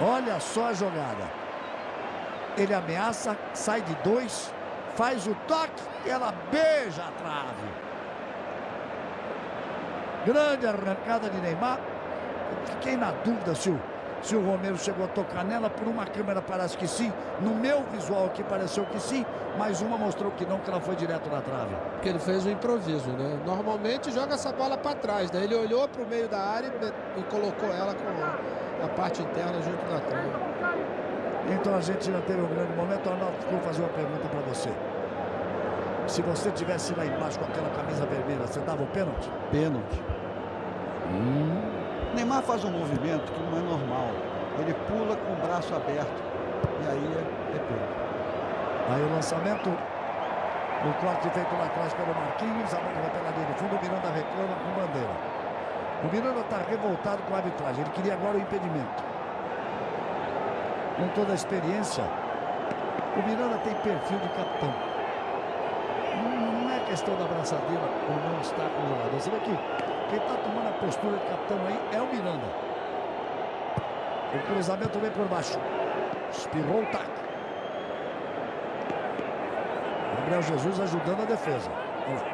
Olha só a jogada. Ele ameaça, sai de dois, faz o toque e ela beija a trave. Grande arrancada de Neymar. Fiquei na dúvida se o, se o Romero chegou a tocar nela. Por uma câmera parece que sim. No meu visual aqui pareceu que sim. Mas uma mostrou que não, que ela foi direto na trave. Porque ele fez um improviso, né? Normalmente joga essa bola para trás, daí ele olhou para o meio da área e, e colocou ela com a parte interna junto da trave. Então a Argentina teve um grande momento. Arnaldo, vou fazer uma pergunta para você. Se você tivesse lá embaixo com aquela camisa vermelha, você dava o pênalti? Pênalti. Neymar faz um movimento que não é normal. Ele pula com o braço aberto. E aí é, é pênalti. Aí o lançamento, o corte feito lá atrás pelo Marquinhos, a bola pela linha de fundo, o Miranda reclama com bandeira. O Miranda está revoltado com a arbitragem, ele queria agora o impedimento. Com toda a experiência, o Miranda tem perfil de capitão. Não, não é questão da abraçadeira ou não estar com o jogador. Você vê que quem está tomando a postura de capitão aí é o Miranda. O cruzamento vem por baixo. Espirrou o taco. Gabriel Jesus ajudando a defesa.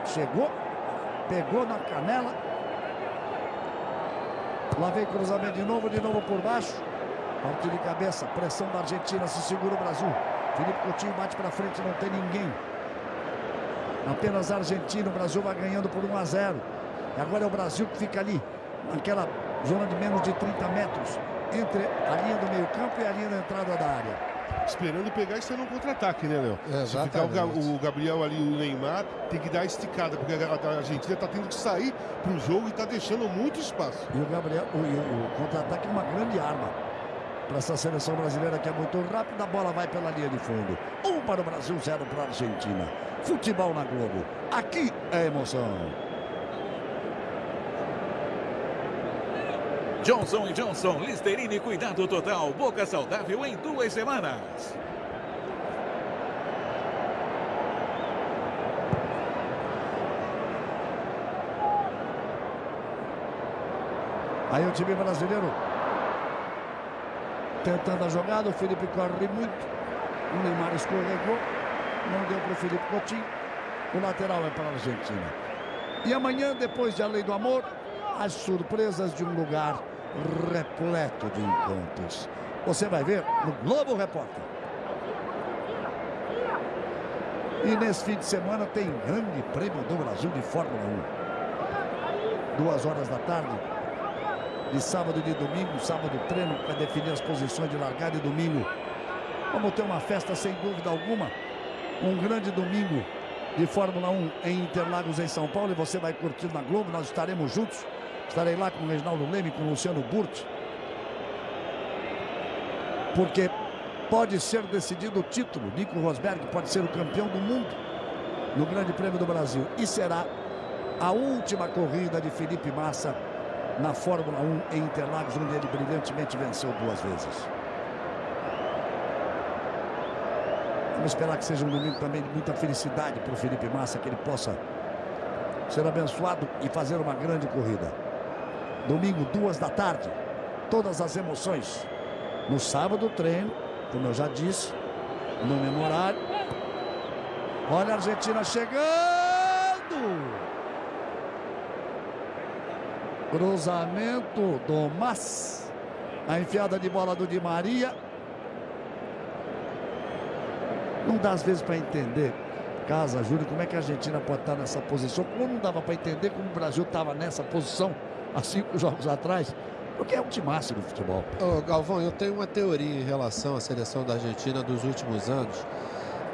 Chegou, pegou na canela. Lá vem cruzamento de novo, de novo por baixo. Parte de cabeça, pressão da Argentina, se segura o Brasil. Felipe Coutinho bate para frente, não tem ninguém. Apenas Argentina, o Brasil vai ganhando por 1 a 0. E agora é o Brasil que fica ali, naquela zona de menos de 30 metros, entre a linha do meio campo e a linha da entrada da área. Esperando pegar e sair no contra-ataque, né, Léo? É, Se ficar o, o Gabriel ali o Neymar, tem que dar a esticada, porque a, Argentina tá tendo que sair pro jogo e tá deixando muito espaço. E o Gabriel, o, o- o contra-ataque é uma grande arma para essa seleção brasileira que é muito rápida. A bola vai pela linha de fundo. Um para o Brasil, zero para a Argentina. Futebol na Globo. Aqui é emoção. Johnson Johnson, Listerine Cuidado Total, boca saudável em duas semanas. Aí o time brasileiro tentando a jogada. O Felipe corre muito. O Neymar escorregou. Não deu para o Felipe Coutinho. O lateral é para a Argentina. E amanhã, depois de A Lei do Amor, as surpresas de um lugar repleto de encantos. Você vai ver no Globo Repórter. E nesse fim de semana tem Grande Prêmio do Brasil de Fórmula 1. Duas horas da tarde, de sábado e de domingo, sábado treino para definir as posições de largada e domingo. Vamos ter uma festa sem dúvida alguma. Um grande domingo de Fórmula 1 em Interlagos, em São Paulo. E você vai curtir na Globo, nós estaremos juntos. Estarei lá com o Reginaldo Leme, com o Luciano Burti. Porque pode ser decidido o título. Nico Rosberg pode ser o campeão do mundo no Grande Prêmio do Brasil. E será a última corrida de Felipe Massa na Fórmula 1 em Interlagos, onde ele brilhantemente venceu duas vezes. Vamos esperar que seja um domingo também de muita felicidade para o Felipe Massa, que ele possa ser abençoado e fazer uma grande corrida. Domingo, duas da tarde, todas as emoções. No sábado, treino, como eu já disse, no memorário. Olha a Argentina chegando! Cruzamento do Mas. A enfiada de bola do Di Maria. Não dá às vezes para entender, Casa, Júlio, como é que a Argentina pode estar nessa posição. Como não dava para entender como o Brasil estava nessa posição há cinco jogos atrás. Porque é o timaço do futebol. Ô, Galvão, eu tenho uma teoria em relação à seleção da Argentina dos últimos anos,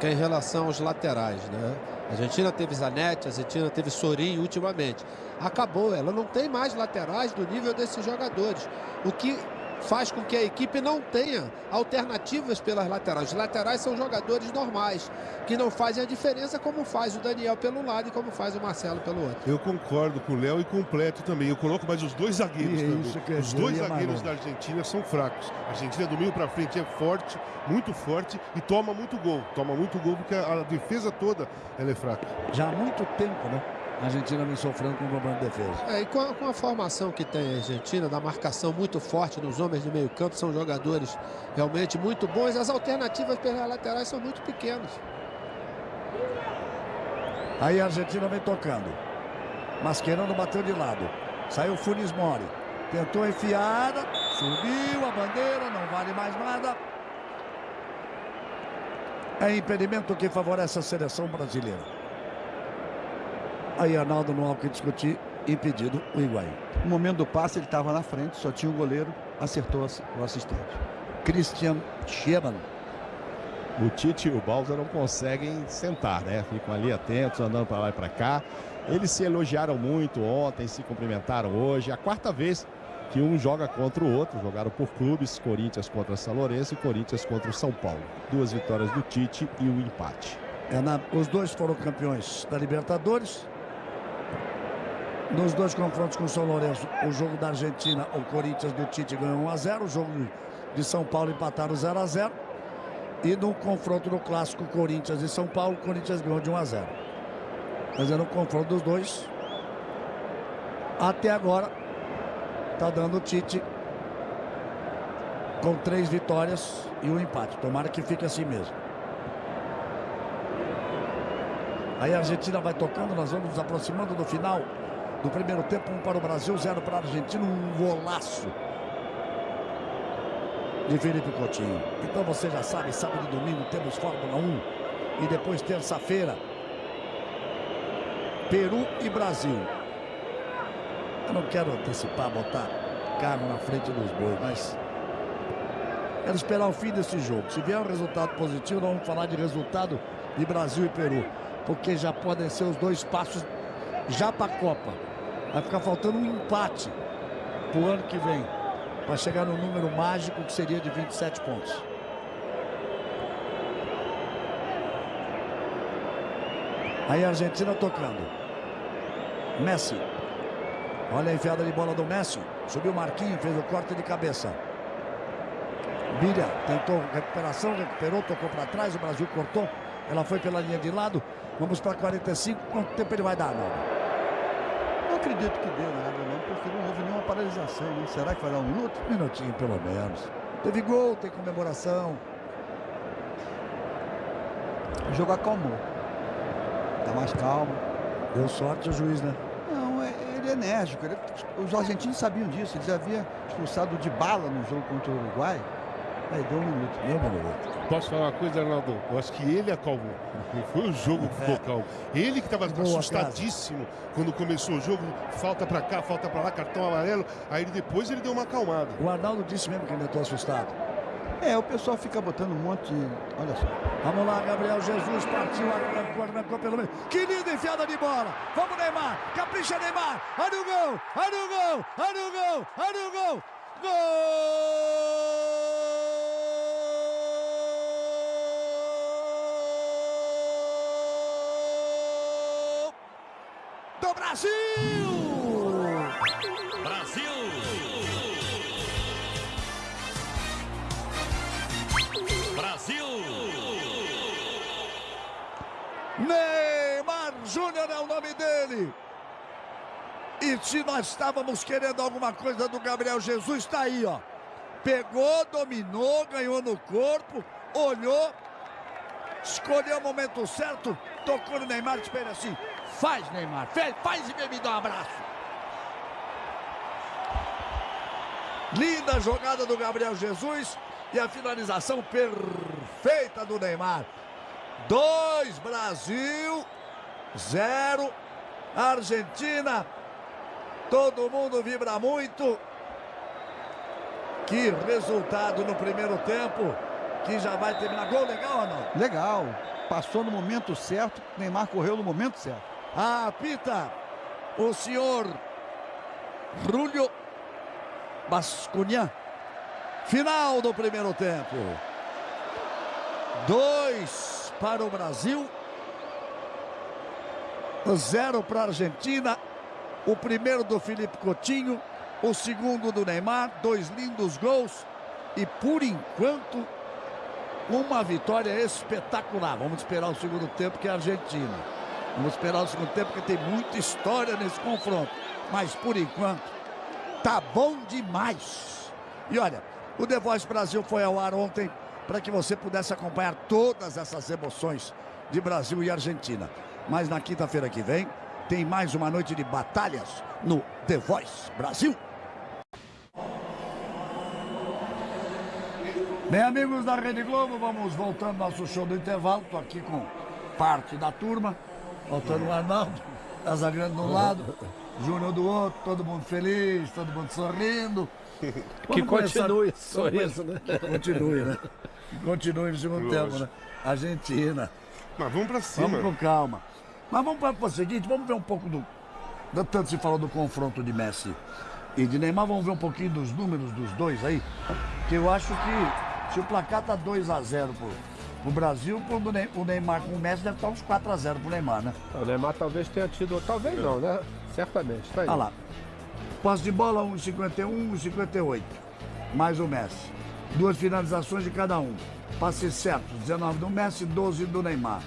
que é em relação aos laterais, né? A Argentina teve Zanetti, a Argentina teve Sorin ultimamente. Acabou, ela não tem mais laterais do nível desses jogadores. O que faz com que a equipe não tenha alternativas pelas laterais. Os laterais são jogadores normais, que não fazem a diferença como faz o Daniel pelo lado e como faz o Marcelo pelo outro. Eu concordo com o Léo e completo também. Eu coloco mais os dois zagueiros também. Os dois zagueiros da Argentina são fracos. A Argentina do meio para frente é forte, muito forte e toma muito gol. Toma muito gol porque a, a defesa toda ela é fraca. Já há muito tempo, né? A Argentina vem sofrendo com o problema de defesa. É, e com a, com a, formação que tem a Argentina, da marcação muito forte nos homens de meio campo, são jogadores realmente muito bons. As alternativas pelas laterais são muito pequenas. Aí a Argentina vem tocando. Mascherano bateu de lado. Saiu Funes Mori. Tentou enfiada. Subiu a bandeira. Não vale mais nada. É impedimento que favorece a seleção brasileira. Aí Arnaldo não há o que discutir, impedido o Higuaín. No momento do passe ele estava na frente, só tinha o goleiro, acertou o assistente. Christian Schemann. O Tite e o Balsa não conseguem sentar, né? Ficam ali atentos, andando para lá e para cá. Eles se elogiaram muito ontem, se cumprimentaram hoje. A quarta vez que um joga contra o outro. Jogaram por clubes, Corinthians contra São Lourenço e Corinthians contra o São Paulo. Duas vitórias do Tite e o um empate. É na... os dois foram campeões da Libertadores. Nos dois confrontos com o São Lourenço, o jogo da Argentina, o Corinthians do Tite ganhou 1 a 0, o jogo de São Paulo empataram 0 a 0. E no confronto no clássico Corinthians e São Paulo, o Corinthians ganhou de 1 a 0. Mas é no confronto dos dois. Até agora, está dando o Tite com três vitórias e um empate. Tomara que fique assim mesmo. Aí a Argentina vai tocando, nós vamos nos aproximando do final do primeiro tempo, um para o Brasil, zero para a Argentina, um golaço de Felipe Coutinho. Então você já sabe, sábado e domingo temos Fórmula 1 e depois terça-feira Peru e Brasil. Eu não quero antecipar, botar carro na frente dos bois, mas quero esperar o fim desse jogo. Se vier um resultado positivo, nós vamos falar de resultado de Brasil e Peru, porque já podem ser os dois passos já para a Copa. Vai ficar faltando um empate para o ano que vem. Para chegar no número mágico que seria de 27 pontos. Aí a Argentina tocando. Messi. Olha a enfiada de bola do Messi. Subiu Marquinhos, fez o corte de cabeça. Bilha tentou recuperação, recuperou, tocou para trás. O Brasil cortou. Ela foi pela linha de lado. Vamos para 45. Quanto tempo ele vai dar, Naldo? Acredito que dê nada, não, porque não houve nenhuma paralisação. Né? Será que vai dar um minuto? Um minutinho, pelo menos. Teve gol, tem comemoração. O jogo acalmou. Tá mais calmo. Deu sorte o juiz, né? Não, é, ele é enérgico. Ele, os argentinos sabiam disso. Eles haviam expulsado de bala no jogo contra o Uruguai. Aí deu um minuto. Deu um minuto. Posso falar uma coisa, Arnaldo? Eu acho que ele acalmou. Não foi o jogo que ficou calmo. Ele que estava assustadíssimo quando começou o jogo. Falta para cá, falta para lá, cartão amarelo. Aí depois ele deu uma acalmada. O Arnaldo disse mesmo que ele estou assustado. É, o pessoal fica botando um monte de... Olha só. Vamos lá, Gabriel Jesus partiu, arrancou, arrancou pelo meio. Que linda enfiada de bola. Vamos, Neymar. Capricha, Neymar. Olha o gol, olha o gol, olha o gol, olha o gol. Gol! Brasil! Brasil! Brasil! Neymar Júnior é o nome dele. E se nós estávamos querendo alguma coisa do Gabriel Jesus, está aí, ó. Pegou, dominou, ganhou no corpo, olhou, escolheu o momento certo, tocou no Neymar, espera assim. Faz, Neymar, faz, e me dar um abraço. Linda jogada do Gabriel Jesus e a finalização perfeita do Neymar. Dois Brasil, zero Argentina. Todo mundo vibra muito. Que resultado no primeiro tempo, que já vai terminar. Gol legal ou não? Legal. Passou no momento certo, Neymar correu no momento certo. Apita o senhor Rúlio Bascunhan. Final do primeiro tempo. Dois para o Brasil. Zero para a Argentina. O primeiro do Felipe Coutinho. O segundo do Neymar. Dois lindos gols. E por enquanto, uma vitória espetacular. Vamos esperar o segundo tempo, que é a Argentina. Vamos esperar o segundo tempo, porque tem muita história nesse confronto. Mas por enquanto, tá bom demais. E olha, o The Voice Brasil foi ao ar ontem para que você pudesse acompanhar todas essas emoções de Brasil e Argentina. Mas na quinta-feira que vem, tem mais uma noite de batalhas no The Voice Brasil. Bem, amigos da Rede Globo, vamos voltando ao nosso show do intervalo. Estou aqui com parte da turma. Faltando o Arnaldo, Casagrande de um lado, Júnior do outro, todo mundo feliz, todo mundo sorrindo. Que continue sorriso, né? Que continue, né? Que continue no segundo Lógico. tempo, né? Argentina. Mas vamos pra cima. Vamos com calma. Mas vamos para o seguinte, vamos ver um pouco do. do- Tanto se falou do confronto de Messi e de Neymar, vamos ver um pouquinho dos números dos dois aí. Que eu acho que se o placar tá 2 a 0 pro, pro Brasil, o Neymar com o Messi deve estar uns 4 a 0 pro Neymar, né? O Neymar talvez tenha tido, talvez não, né? Certamente, tá aí. Olha lá. Posse de bola, 1,51, 1,58. Mais o Messi. Duas finalizações de cada um. Passes certos, 19 do Messi, 12 do Neymar.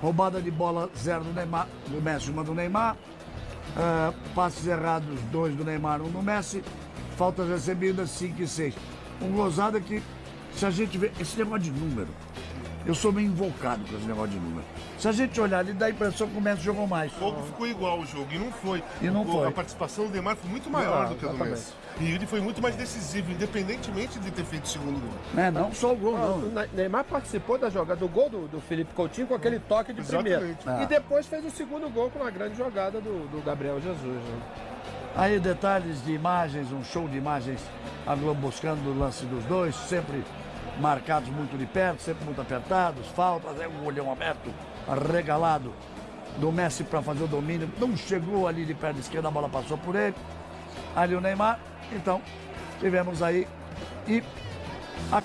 Roubada de bola, 0 do Neymar, do Messi, uma do Neymar. Ah, passes errados, 2 do Neymar, 1 do Messi. Faltas recebidas, 5 e 6. Um gozado é que, se a gente vê esse negócio de número, eu sou meio invocado com esse negócio de número. Se a gente olhar ali, dá a impressão que o Messi jogou mais. O jogo ficou igual o jogo, e não foi. E não O- foi. A participação do Neymar foi muito maior Não, do que a do. Messi. E ele foi muito mais decisivo, independentemente de ter feito o segundo gol. Né? Não só o gol, Ah, não. O Ne- Neymar participou da jogada do gol do, do Felipe Coutinho com aquele toque de primeiro. Exatamente. Ah. E depois fez o segundo gol com uma grande jogada do, do Gabriel Jesus. né? Aí detalhes de imagens, um show de imagens, a Globo buscando o lance dos dois, sempre marcados muito de perto, sempre muito apertados, faltas, é um olhão aberto, arregalado do Messi para fazer o domínio, não chegou ali de perna esquerda, a bola passou por ele, ali o Neymar, então tivemos aí e a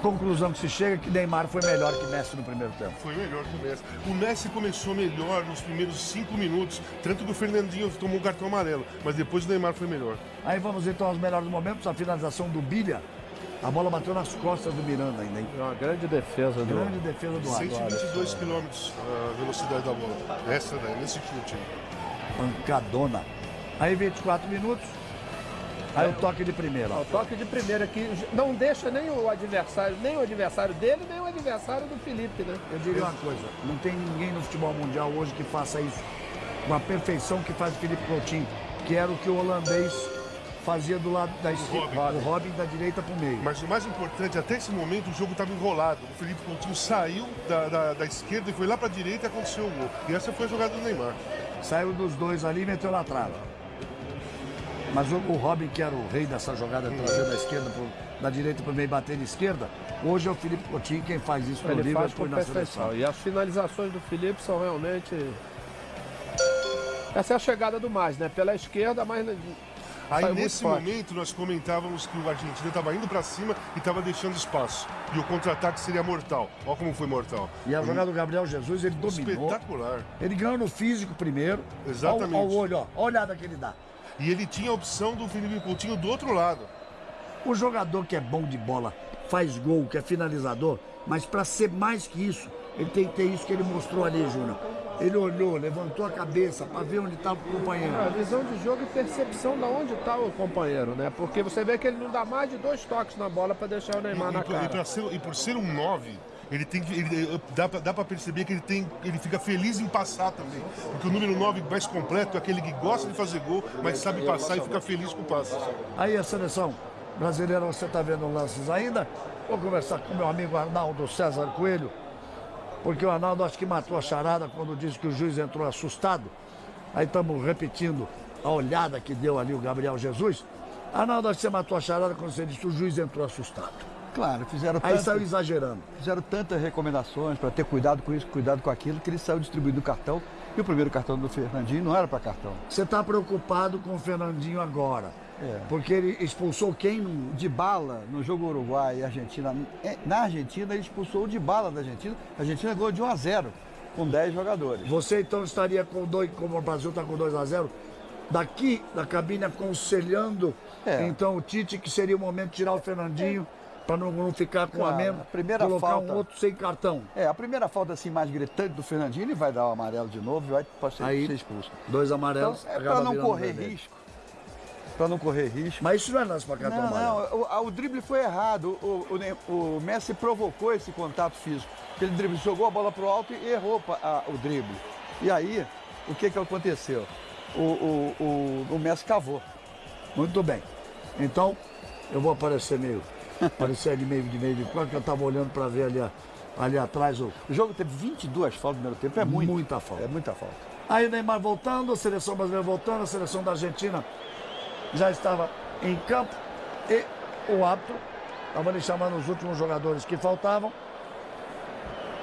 conclusão que se chega é que Neymar foi melhor que Messi no primeiro tempo. Foi melhor que o Messi. O Messi começou melhor nos primeiros cinco minutos, tanto que o Fernandinho tomou um cartão amarelo, mas depois o Neymar foi melhor. Aí vamos então aos melhores momentos, a finalização do Bilha, a bola bateu nas costas do Miranda ainda, hein? É uma grande defesa do. Grande defesa do Águia. 122 km a velocidade da bola. Essa daí, nesse chute. Pancadona. Aí 24 minutos. Aí o toque de primeira. O toque de primeira que não deixa nem o adversário, nem o adversário dele, nem o adversário do Felipe, né? Eu diria uma coisa, não tem ninguém no futebol mundial hoje que faça isso com a perfeição que faz o Felipe Coutinho, que era o que o holandês fazia do lado da esquerda, o Robin da direita para o meio. Mas o mais importante, até esse momento o jogo estava enrolado. O Felipe Coutinho saiu da, da, da esquerda e foi lá para a direita e aconteceu o gol. E essa foi a jogada do Neymar. Saiu dos dois ali e meteu na trave. Mas o, o Robin, que era o rei dessa jogada, trazer da esquerda, pro, da direita para o meio e bater de esquerda, hoje é o Felipe Coutinho quem faz isso faz Liverpool e na seleção. E as finalizações do Felipe são realmente. Essa é a chegada do mais, né? Pela esquerda, mas Aí nesse momento nós comentávamos que o Argentina estava indo para cima e estava deixando espaço. E o contra-ataque seria mortal. Olha como foi mortal. E a jogada do Gabriel Jesus, ele dominou. Espetacular. Ele ganhou no físico primeiro. Exatamente. Olha o olho, ó. Olha a olhada que ele dá. E ele tinha a opção do Felipe Coutinho do outro lado. O jogador que é bom de bola, faz gol, que é finalizador, mas para ser mais que isso, ele tem que ter isso que ele mostrou ali, Júnior. Ele olhou, levantou a cabeça para ver onde estava o companheiro. A visão de jogo e percepção de onde está o companheiro, né? Porque você vê que ele não dá mais de dois toques na bola para deixar o Neymar e, na e, cara. E, ser, e por ser um 9, ele tem que. Ele, dá pra perceber que ele tem. Ele fica feliz em passar também. Porque o número 9 mais completo é aquele que gosta de fazer gol, mas sabe passar e fica feliz com o passe. Aí a seleção brasileira, você está vendo lances ainda? Vou conversar com meu amigo Arnaldo César Coelho, porque o Arnaldo acho que matou a charada quando disse que o juiz entrou assustado. Aí estamos repetindo a olhada que deu ali o Gabriel Jesus. Arnaldo, acho que você matou a charada quando você disse que o juiz entrou assustado. Claro, fizeram Aí tanto- saiu exagerando. Fizeram tantas recomendações para ter cuidado com isso, cuidado com aquilo, que ele saiu distribuindo o cartão. E o primeiro cartão do Fernandinho não era para cartão. Você está preocupado com o Fernandinho agora. É. Porque ele expulsou quem. De bala no jogo Uruguai e Argentina. é, Na Argentina, ele expulsou o de bala da Argentina. A Argentina ganhou de 1 a 0 com 10 jogadores. Você então estaria com dois, como o Brasil está com 2 a 0 daqui da cabine aconselhando É. então o Tite que seria o momento de tirar o Fernandinho para não, não ficar com a Claro, a primeira colocar falta- um outro sem cartão. É, a primeira falta assim mais gritante do Fernandinho, ele vai dar o amarelo de novo e vai pode ser, Aí, ser expulso. Dois Então, amarelos. é acaba para não correr risco. Para não correr risco. Mas isso não é lance para cartão Não, amarelo. não, o, o drible foi errado. O, o o Messi provocou esse contato físico. Ele drible, jogou a bola pro alto e errou a- o drible. E aí, o que, que aconteceu? O, o, o, o Messi cavou. Muito bem. Então, eu vou aparecer meio. aparecer ali meio de meio de quando eu estava olhando para ver ali, ali atrás o. O jogo teve 22 faltas no primeiro tempo, é muito. Muita falta. É muita falta. Aí o Neymar voltando, a seleção brasileira voltando, a seleção da Argentina já estava em campo e o árbitro estava ali chamando os últimos jogadores que faltavam.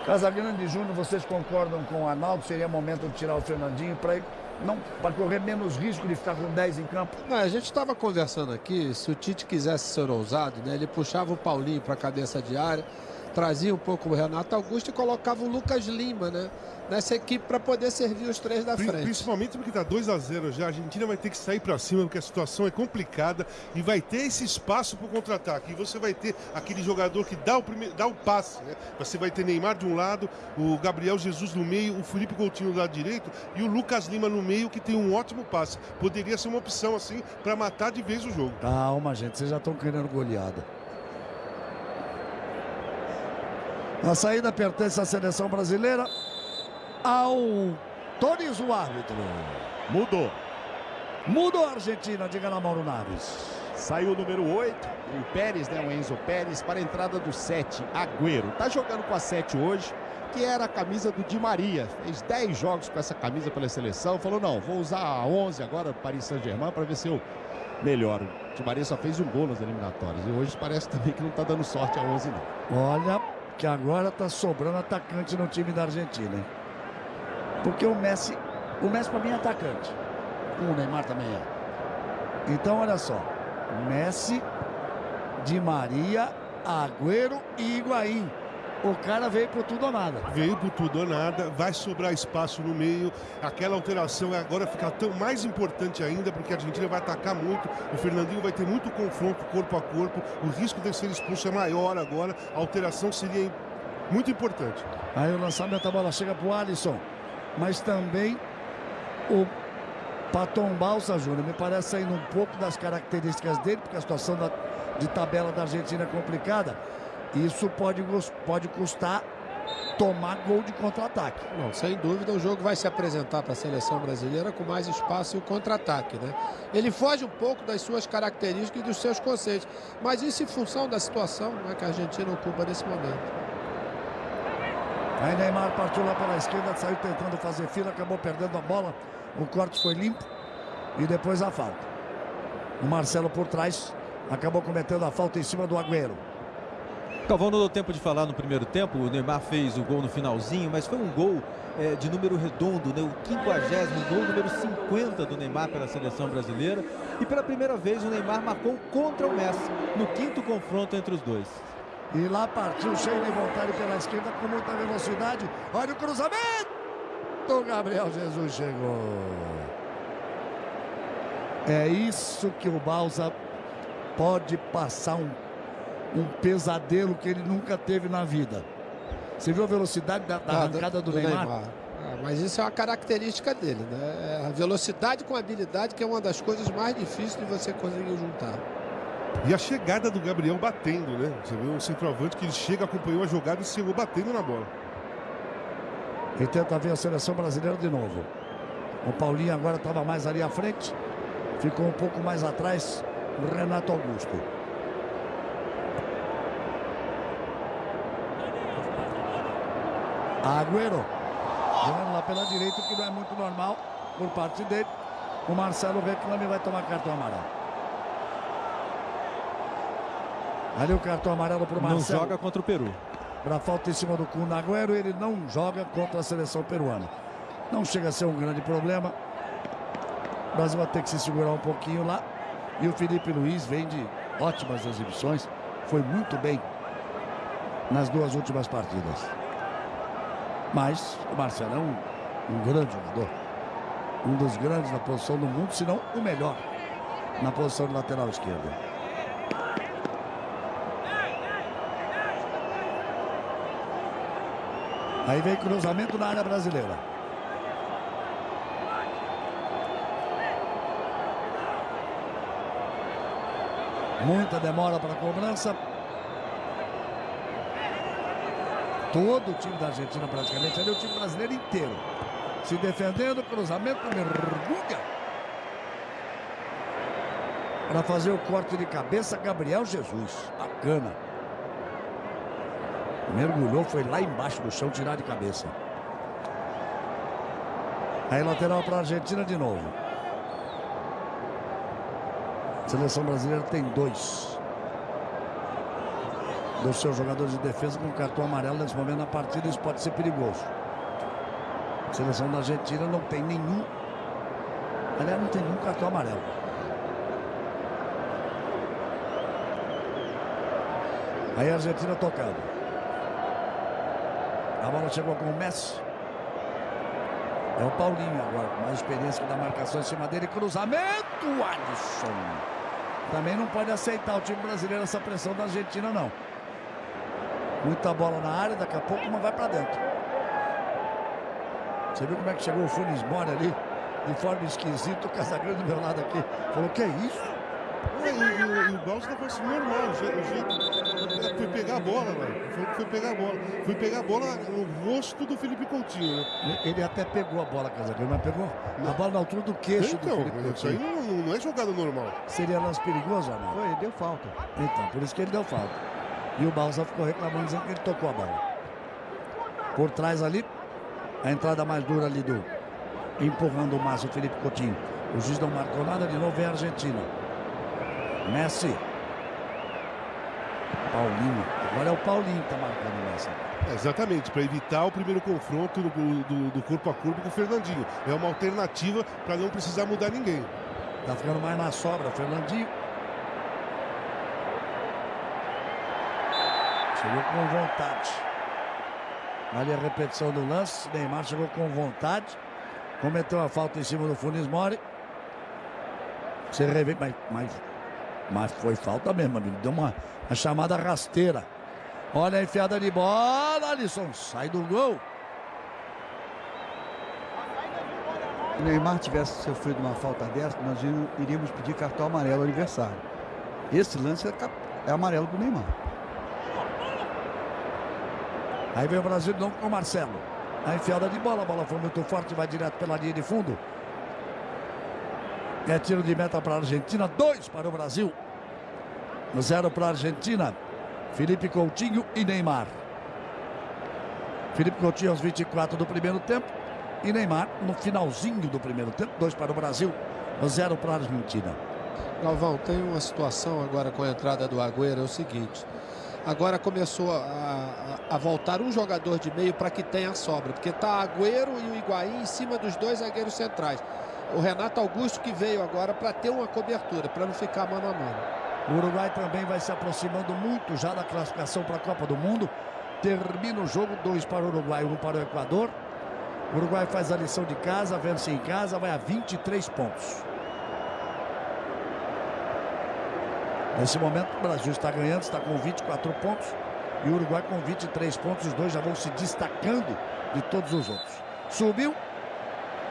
Casagrande e Júnior, vocês concordam com o Arnaldo? Seria momento de tirar o Fernandinho para não para correr menos risco de ficar com 10 em campo? Não, a gente estava conversando aqui, se o Tite quisesse ser ousado, né, ele puxava o Paulinho para a cabeça de área, trazia um pouco o Renato Augusto e colocava o Lucas Lima, né, nessa equipe para poder servir os três da Pri- frente. Principalmente porque tá 2 a 0 já. A Argentina vai ter que sair para cima porque a situação é complicada e vai ter esse espaço para o contra-ataque. E você vai ter aquele jogador que dá o, primeiro, dá o passe. Né? Você vai ter Neymar de um lado, o Gabriel Jesus no meio, o Felipe Coutinho do lado direito e o Lucas Lima no meio que tem um ótimo passe. Poderia ser uma opção assim para matar de vez o jogo. Calma, gente, vocês já estão querendo goleada. A saída pertence à seleção brasileira. Autoriza o árbitro. Mudou. Mudou a Argentina, diga na Mauro Naves. Saiu o número 8, o Pérez, né, o Enzo Pérez, para a entrada do 7, Agüero. Tá jogando com a 7 hoje, que era a camisa do Di Maria. Fez 10 jogos com essa camisa pela seleção. Falou, não, vou usar a 11 agora, Paris Saint-Germain, para ver se eu melhoro. O Di Maria só fez um gol nas eliminatórias. E hoje parece também que não tá dando sorte a 11, não. Olha que agora tá sobrando atacante no time da Argentina? Porque o Messi, o Messi para mim é atacante. O Neymar também é. Então olha só, Messi, Di Maria, Agüero e Higuaín. O cara veio pro tudo ou nada. Veio por tudo ou nada, vai sobrar espaço no meio. Aquela alteração agora fica tão mais importante ainda, porque a Argentina vai atacar muito. O Fernandinho vai ter muito confronto corpo a corpo. O risco de ser expulso é maior agora. A alteração seria muito importante. Aí o lançamento, a bola chega pro Alisson. Mas também o Paton Balsa Júnior. Me parece saindo um pouco das características dele, porque a situação da- de tabela da Argentina é complicada. Isso pode, pode custar tomar gol de contra-ataque. Não, sem dúvida o jogo vai se apresentar para a seleção brasileira com mais espaço e o contra-ataque, né? Ele foge um pouco das suas características e dos seus conceitos, mas isso em função da situação né, que a Argentina ocupa nesse momento. Aí Neymar partiu lá pela esquerda, saiu tentando fazer fila, acabou perdendo a bola. O corte foi limpo e depois a falta. O Marcelo por trás acabou cometendo a falta em cima do Agüero. Calvão não deu tempo de falar no primeiro tempo, o Neymar fez o gol no finalzinho, mas foi um gol eh, de número redondo, né? o 50 gol, número 50 do Neymar pela seleção brasileira. E pela primeira vez o Neymar marcou contra o Messi, no quinto confronto entre os dois. E lá partiu cheio de vontade pela esquerda com muita velocidade. Olha o cruzamento! O Gabriel Jesus chegou. É isso que o Balsa pode passar um, um pesadelo que ele nunca teve na vida. Você viu a velocidade da, da Ah, arrancada do, Neymar? Ah, mas isso é uma característica dele, né? A velocidade com habilidade, que é uma das coisas mais difíceis de você conseguir juntar. E a chegada do Gabriel batendo, né? Você viu um centroavante que ele chega, acompanhou a jogada e chegou batendo na bola. E tenta ver a seleção brasileira de novo. O Paulinho agora estava mais ali à frente. Ficou um pouco mais atrás o Renato Augusto. Agüero. Jogando lá pela direita, o que não é muito normal por parte dele. O Marcelo reclama e vai tomar cartão amarelo. Ali o cartão amarelo para o Não Marcelo. joga contra o Peru. Para falta em cima do Kun Agüero, ele não joga contra a seleção peruana. Não chega a ser um grande problema. O Brasil vai ter que se segurar um pouquinho lá. E o Felipe Luiz vem de ótimas exibições. Foi muito bem nas duas últimas partidas. Mas o Marcelo é um, um grande jogador. Um dos grandes na posição do mundo, se não o melhor na posição de lateral esquerda. Aí vem cruzamento na área brasileira. Muita demora para a cobrança. Todo o time da Argentina praticamente, ali o time brasileiro inteiro. Se defendendo, cruzamento, mergulha. Para fazer o corte de cabeça, Gabriel Jesus. Bacana. Mergulhou, foi lá embaixo do chão tirar de cabeça. Aí lateral para a Argentina de novo. Seleção brasileira tem dois. Dos seus jogadores de defesa com cartão amarelo nesse momento na partida, isso pode ser perigoso. A seleção da Argentina não tem nenhum. Aliás, não tem nenhum cartão amarelo. Aí a Argentina tocando. A bola chegou com o Messi. É o Paulinho agora, com mais experiência da marcação em cima dele. Cruzamento, Alisson. Também não pode aceitar o time brasileiro essa pressão da Argentina, não. Muita bola na área, daqui a pouco uma vai para dentro. Você viu como é que chegou o Funes Mori ali? De forma esquisita, o Casagrande do meu lado aqui. Falou, que é isso? É, e, e, e o Balsa tá parecendo normal, o jeito, o jeito- Foi pegar a bola, velho. Foi, foi pegar a bola. Foi pegar a bola no rosto do Felipe Coutinho, né? Ele até pegou a bola, Casagrande, mas pegou a bola na altura do queixo do Então, Felipe isso aí Coutinho. não, não é jogada normal. Seria lance perigoso ou não? Foi, deu falta. Então, por isso que ele deu falta. E o Balsa ficou reclamando, dizendo que ele tocou a bola. Por trás ali, a entrada mais dura ali do... Empurrando o Márcio Felipe Coutinho. O juiz não marcou nada, de novo é a Argentina. Messi. Paulinho. Agora é o Paulinho que está marcando nessa. É, exatamente, para evitar o primeiro confronto do, do- do corpo a corpo com o Fernandinho. É uma alternativa para não precisar mudar ninguém. Tá ficando mais na sobra, Fernandinho. Chegou com vontade. Ali a repetição do lance. Neymar chegou com vontade. Cometeu a falta em cima do Funes Mori. Você revê, mas, mas, mas foi falta mesmo, amigo. Deu uma, uma chamada rasteira. Olha a enfiada de bola, Alisson. Sai do gol. Se o Neymar tivesse sofrido uma falta dessa, nós iríamos- pedir cartão amarelo ao adversário. Esse lance é, é amarelo do Neymar. Aí vem o Brasil novo com o Marcelo. A enfiada de bola, a bola foi muito forte, vai direto pela linha de fundo. É tiro de meta para a Argentina, dois para o Brasil. Zero para a Argentina. Felipe Coutinho e Neymar. Felipe Coutinho aos 24 do primeiro tempo. E Neymar no finalzinho do primeiro tempo. Dois para o Brasil, zero para a Argentina. Galvão, tem uma situação agora com a entrada do Agüero, é o seguinte. Agora começou a, a- a voltar um jogador de meio para que tenha sobra, porque tá Agüero e o Higuaín em cima dos dois zagueiros centrais. O Renato Augusto que veio agora para ter uma cobertura, para não ficar mano a mano. O Uruguai também vai se aproximando muito já da classificação para a Copa do Mundo. Termina o jogo, dois para o Uruguai, um para o Equador. O Uruguai faz a lição de casa, vence em casa, vai a 23 pontos. Nesse momento, o Brasil está ganhando, está com 24 pontos. E o Uruguai com 23 pontos. Os dois já vão se destacando de todos os outros. Subiu.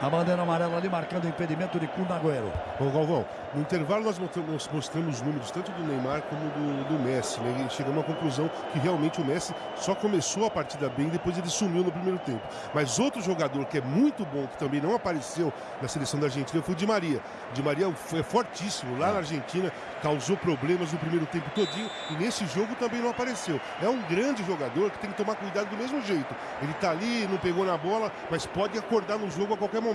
A bandeira amarela ali marcando o impedimento de Kun Agüero. Ô Galvão, no intervalo nós mostramos, mostramos números tanto do Neymar como do, do Messi, né? E chegamos à conclusão que realmente o Messi só começou a partida bem, depois ele sumiu no primeiro tempo. Mas outro jogador que é muito bom, que também não apareceu na seleção da Argentina, foi o Di Maria. Di Maria é fortíssimo lá na Argentina, causou problemas no primeiro tempo todinho e nesse jogo também não apareceu. É um grande jogador que tem que tomar cuidado do mesmo jeito. Ele tá ali, não pegou na bola, mas pode acordar no jogo a qualquer momento.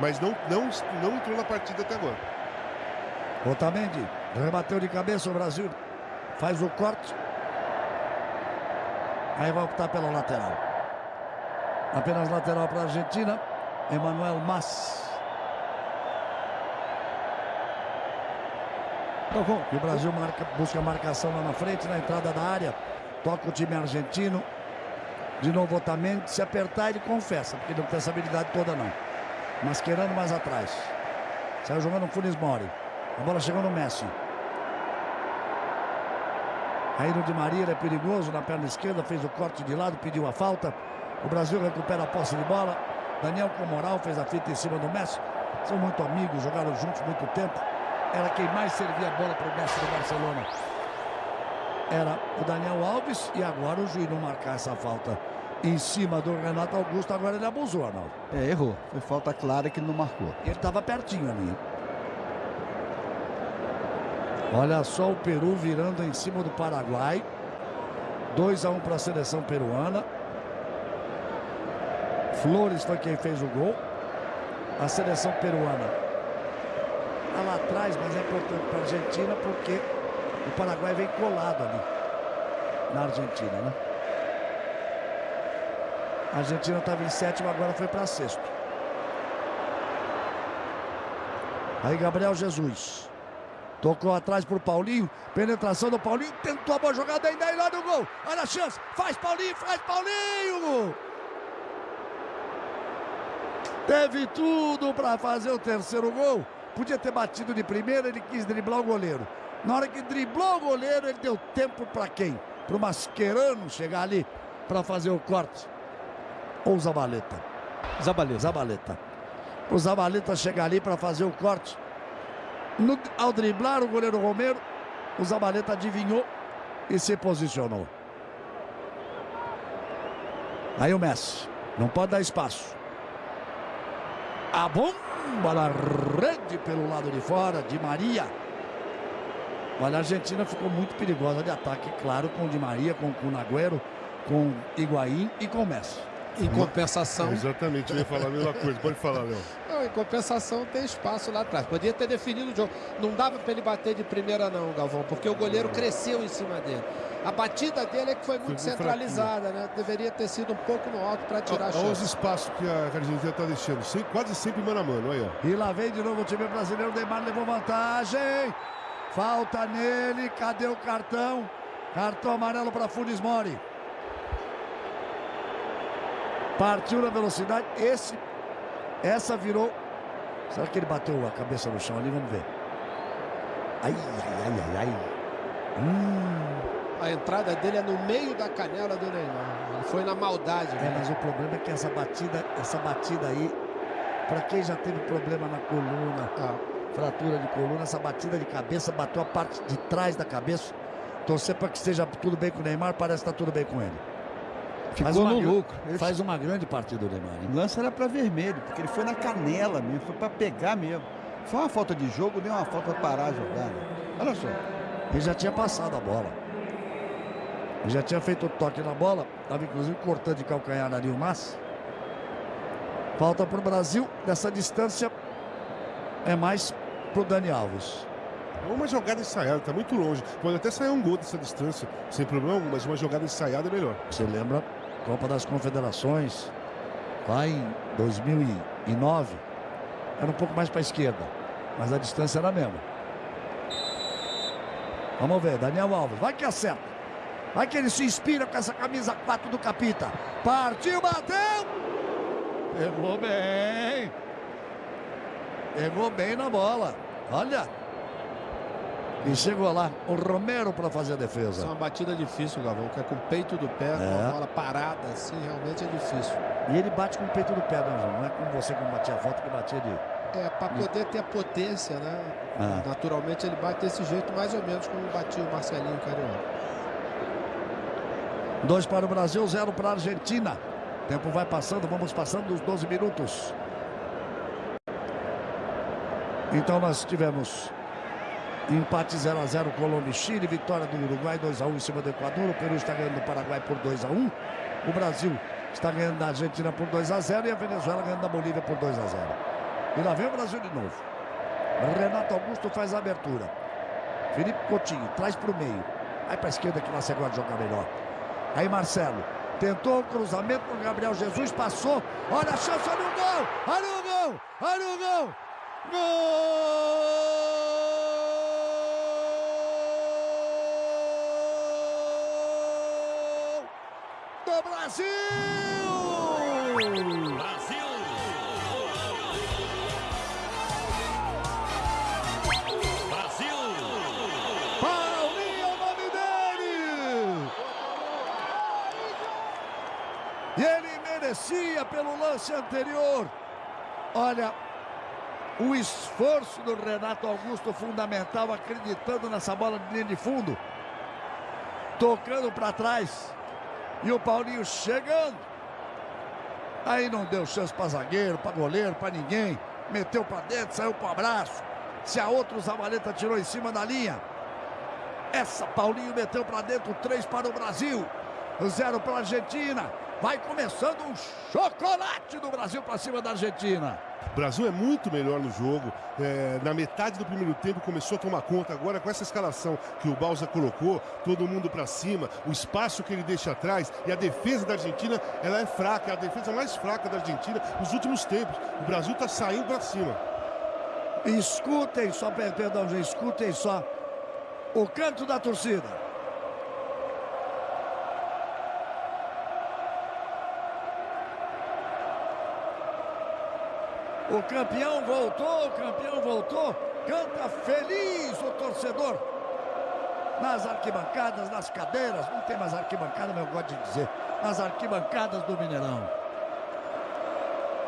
Mas não, não, não entrou na partida até agora. Otamendi rebateu de cabeça o Brasil. Faz o corte. Aí vai optar pela lateral. Apenas lateral para a Argentina. Emanuel Mas. E o Brasil marca, busca marcação lá na frente, na entrada da área. Toca o time argentino. De novo Otamendi. Se apertar, ele confessa, porque não tem essa habilidade toda não. Masquerando mais atrás. Saiu jogando o Funes Mori. A bola chegou no Messi. Aí no Di Maria é perigoso na perna esquerda, fez o corte de lado, pediu a falta. O Brasil recupera a posse de bola. Daniel com moral fez a fita em cima do Messi. São muito amigos, jogaram juntos muito tempo. Era quem mais servia a bola para o Messi do Barcelona. Era o Daniel Alves e agora o juiz não marcar essa falta em cima do Renato Augusto. Agora ele abusou, Arnaldo. É, errou. Foi falta clara que não marcou. Ele estava pertinho ali. Olha só o Peru virando em cima do Paraguai. 2 a 1 um para a seleção peruana. Flores foi quem fez o gol. A seleção peruana está lá atrás, mas é importante para a Argentina porque o Paraguai vem colado ali na Argentina, né? A Argentina estava em sétimo, agora foi para sexto. Aí Gabriel Jesus. Tocou atrás pro Paulinho. Penetração do Paulinho. Tentou a boa jogada ainda aí lá no gol. Olha a chance. Faz Paulinho, faz Paulinho. Teve tudo para fazer o terceiro gol. Podia ter batido de primeira, ele quis driblar o goleiro. Na hora que driblou o goleiro, ele deu tempo para quem? Para o Mascherano chegar ali para fazer o corte. Ou o Zabaleta? Zabaleta. Zabaleta. O Zabaleta chegar ali para fazer o corte. No, ao driblar o goleiro Romero, o Zabaleta adivinhou e se posicionou. Aí o Messi. Não pode dar espaço. A bomba na rede pelo lado de fora, de Maria. Olha, a Argentina ficou muito perigosa de ataque, claro, com Di Maria, com o Nagüero, com Higuaín e com Messi. Em compensação. Exatamente, eu ia falar a mesma coisa. Pode falar, Léo. Não, em compensação tem espaço lá atrás. Podia ter definido o jogo. Não dava para ele bater de primeira, não, Galvão, porque o goleiro cresceu em cima dele. A batida dele é que foi muito Foi centralizada, né? Deveria ter sido um pouco no alto para tirar a Olha os chance. espaços que a Argentina está deixando. Sem- quase sempre mano a mano. Olha, ó. E lá vem de novo o time brasileiro. Neymar levou vantagem. Falta nele. Cadê o cartão? Cartão amarelo para Funes Mori. Partiu na velocidade. Esse, essa virou. Será que ele bateu a cabeça no chão ali? Vamos ver. Ai, ai, ai, ai, ai. Hum, A entrada dele é no meio da canela do Neymar. Ele foi na maldade. é, né? mas o problema é que essa batida, essa batida aí, para quem já teve problema na coluna, Ah, fratura de coluna, essa batida de cabeça bateu a parte de trás da cabeça. Torcer para que esteja tudo bem com o Neymar, parece que está tudo bem com ele. Faz Ficou uma no lucro. Ele Faz uma grande partida o Neymar. hein? O lance era para vermelho, porque ele foi na canela mesmo, foi para pegar mesmo. Foi uma falta de jogo, deu uma falta para parar a jogada. Olha só. Ele já tinha passado a bola. Ele já tinha feito o toque na bola, estava inclusive cortando de calcanhar ali o. Falta para o Brasil, dessa distância é mais para o Dani Alves. É uma jogada ensaiada, tá muito longe. Pode até sair um gol dessa distância, sem problema, algum, mas uma jogada ensaiada é melhor. Você lembra? Copa das Confederações, lá em 2009, era um pouco mais para a esquerda, mas a distância era a mesma. Vamos ver, Daniel Alves, vai que acerta. Vai que ele se inspira com essa camisa 4 do Capita. Partiu, bateu! Pegou bem. Pegou bem na bola. Olha. E chegou lá o Romero para fazer a defesa. É uma batida difícil, Galvão, que é com o peito do pé, com É. a bola parada, assim, realmente é difícil. E ele bate com o peito do pé, não, João? Não é como você que batia a falta que batia de. É, para poder ter a potência, né? Ah. Naturalmente ele bate desse jeito, mais ou menos como batia o Marcelinho Carioca. Dois para o Brasil, zero para a Argentina. O tempo vai passando, vamos passando dos 12 minutos. Então nós tivemos empate 0 a 0 Colômbia e Chile, vitória do Uruguai 2 a 1 em cima do Equador. O Peru está ganhando do Paraguai por 2 a 1. O Brasil está ganhando da Argentina por 2 a 0 e a Venezuela ganhando da Bolívia por 2 a 0. E lá vem o Brasil de novo. Renato Augusto faz a abertura. Felipe Coutinho traz para o meio. Vai para a esquerda que gosta de jogar melhor. Aí Marcelo tentou o cruzamento para Gabriel Jesus, passou. Olha a chance, olha o gol! Olha o gol! Olha o gol! Gol! Do Brasil! Paulinho é o nome dele! E ele merecia pelo lance anterior. Olha, o esforço do Renato Augusto fundamental, acreditando nessa bola de linha de fundo. Tocando para trás. E o Paulinho chegando. Aí não deu chance para zagueiro, para goleiro, para ninguém. Meteu para dentro, saiu para abraço. Se a outra, o Zabaleta tirou em cima da linha. Essa Paulinho meteu para dentro, três para o Brasil, zero para a Argentina. Vai começando um chocolate do Brasil para cima da Argentina. O Brasil é muito melhor no jogo. É, na metade do primeiro tempo começou a tomar conta. Agora, com essa escalação que o Balsa colocou, todo mundo para cima, o espaço que ele deixa atrás e a defesa da Argentina, ela é fraca. É a defesa mais fraca da Argentina nos últimos tempos. O Brasil está saindo para cima. Escutem só, per- perdão, escutem só o canto da torcida. O campeão voltou, o campeão voltou. Canta feliz o torcedor. Nas arquibancadas, nas cadeiras. Não tem mais arquibancada, mas eu gosto de dizer. Nas arquibancadas do Mineirão.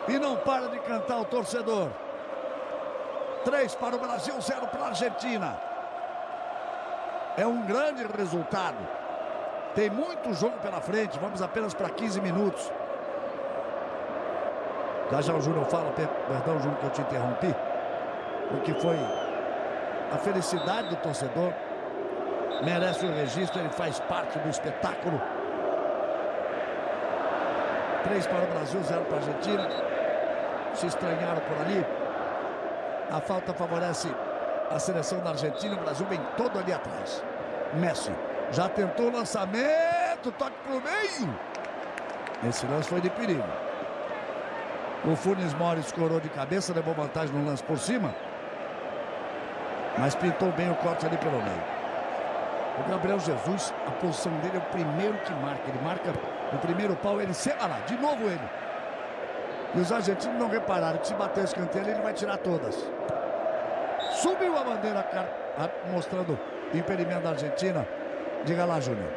E não para de cantar o torcedor. Três para o Brasil, zero para a Argentina. É um grande resultado. Tem muito jogo pela frente. Vamos apenas para 15 minutos. Já já o Júnior fala, per- perdão, Júnior, que eu te interrompi. O que foi a felicidade do torcedor. Merece o registro, ele faz parte do espetáculo. Três para o Brasil, zero para a Argentina. Se estranharam por ali. A falta favorece a seleção da Argentina. O Brasil vem todo ali atrás. Messi já tentou o lançamento, toque para o meio. Esse lance foi de perigo. O Funes Mori escorou de cabeça, levou vantagem no lance por cima. Mas pintou bem o corte ali pelo meio. O Gabriel Jesus, a posição dele é o primeiro que marca. Ele marca o primeiro pau, ele se. Olha lá, de novo ele. E os argentinos não repararam que se bater o escanteio, ele vai tirar todas. Subiu a bandeira car- a- mostrando impedimento da Argentina. Diga lá, Júnior.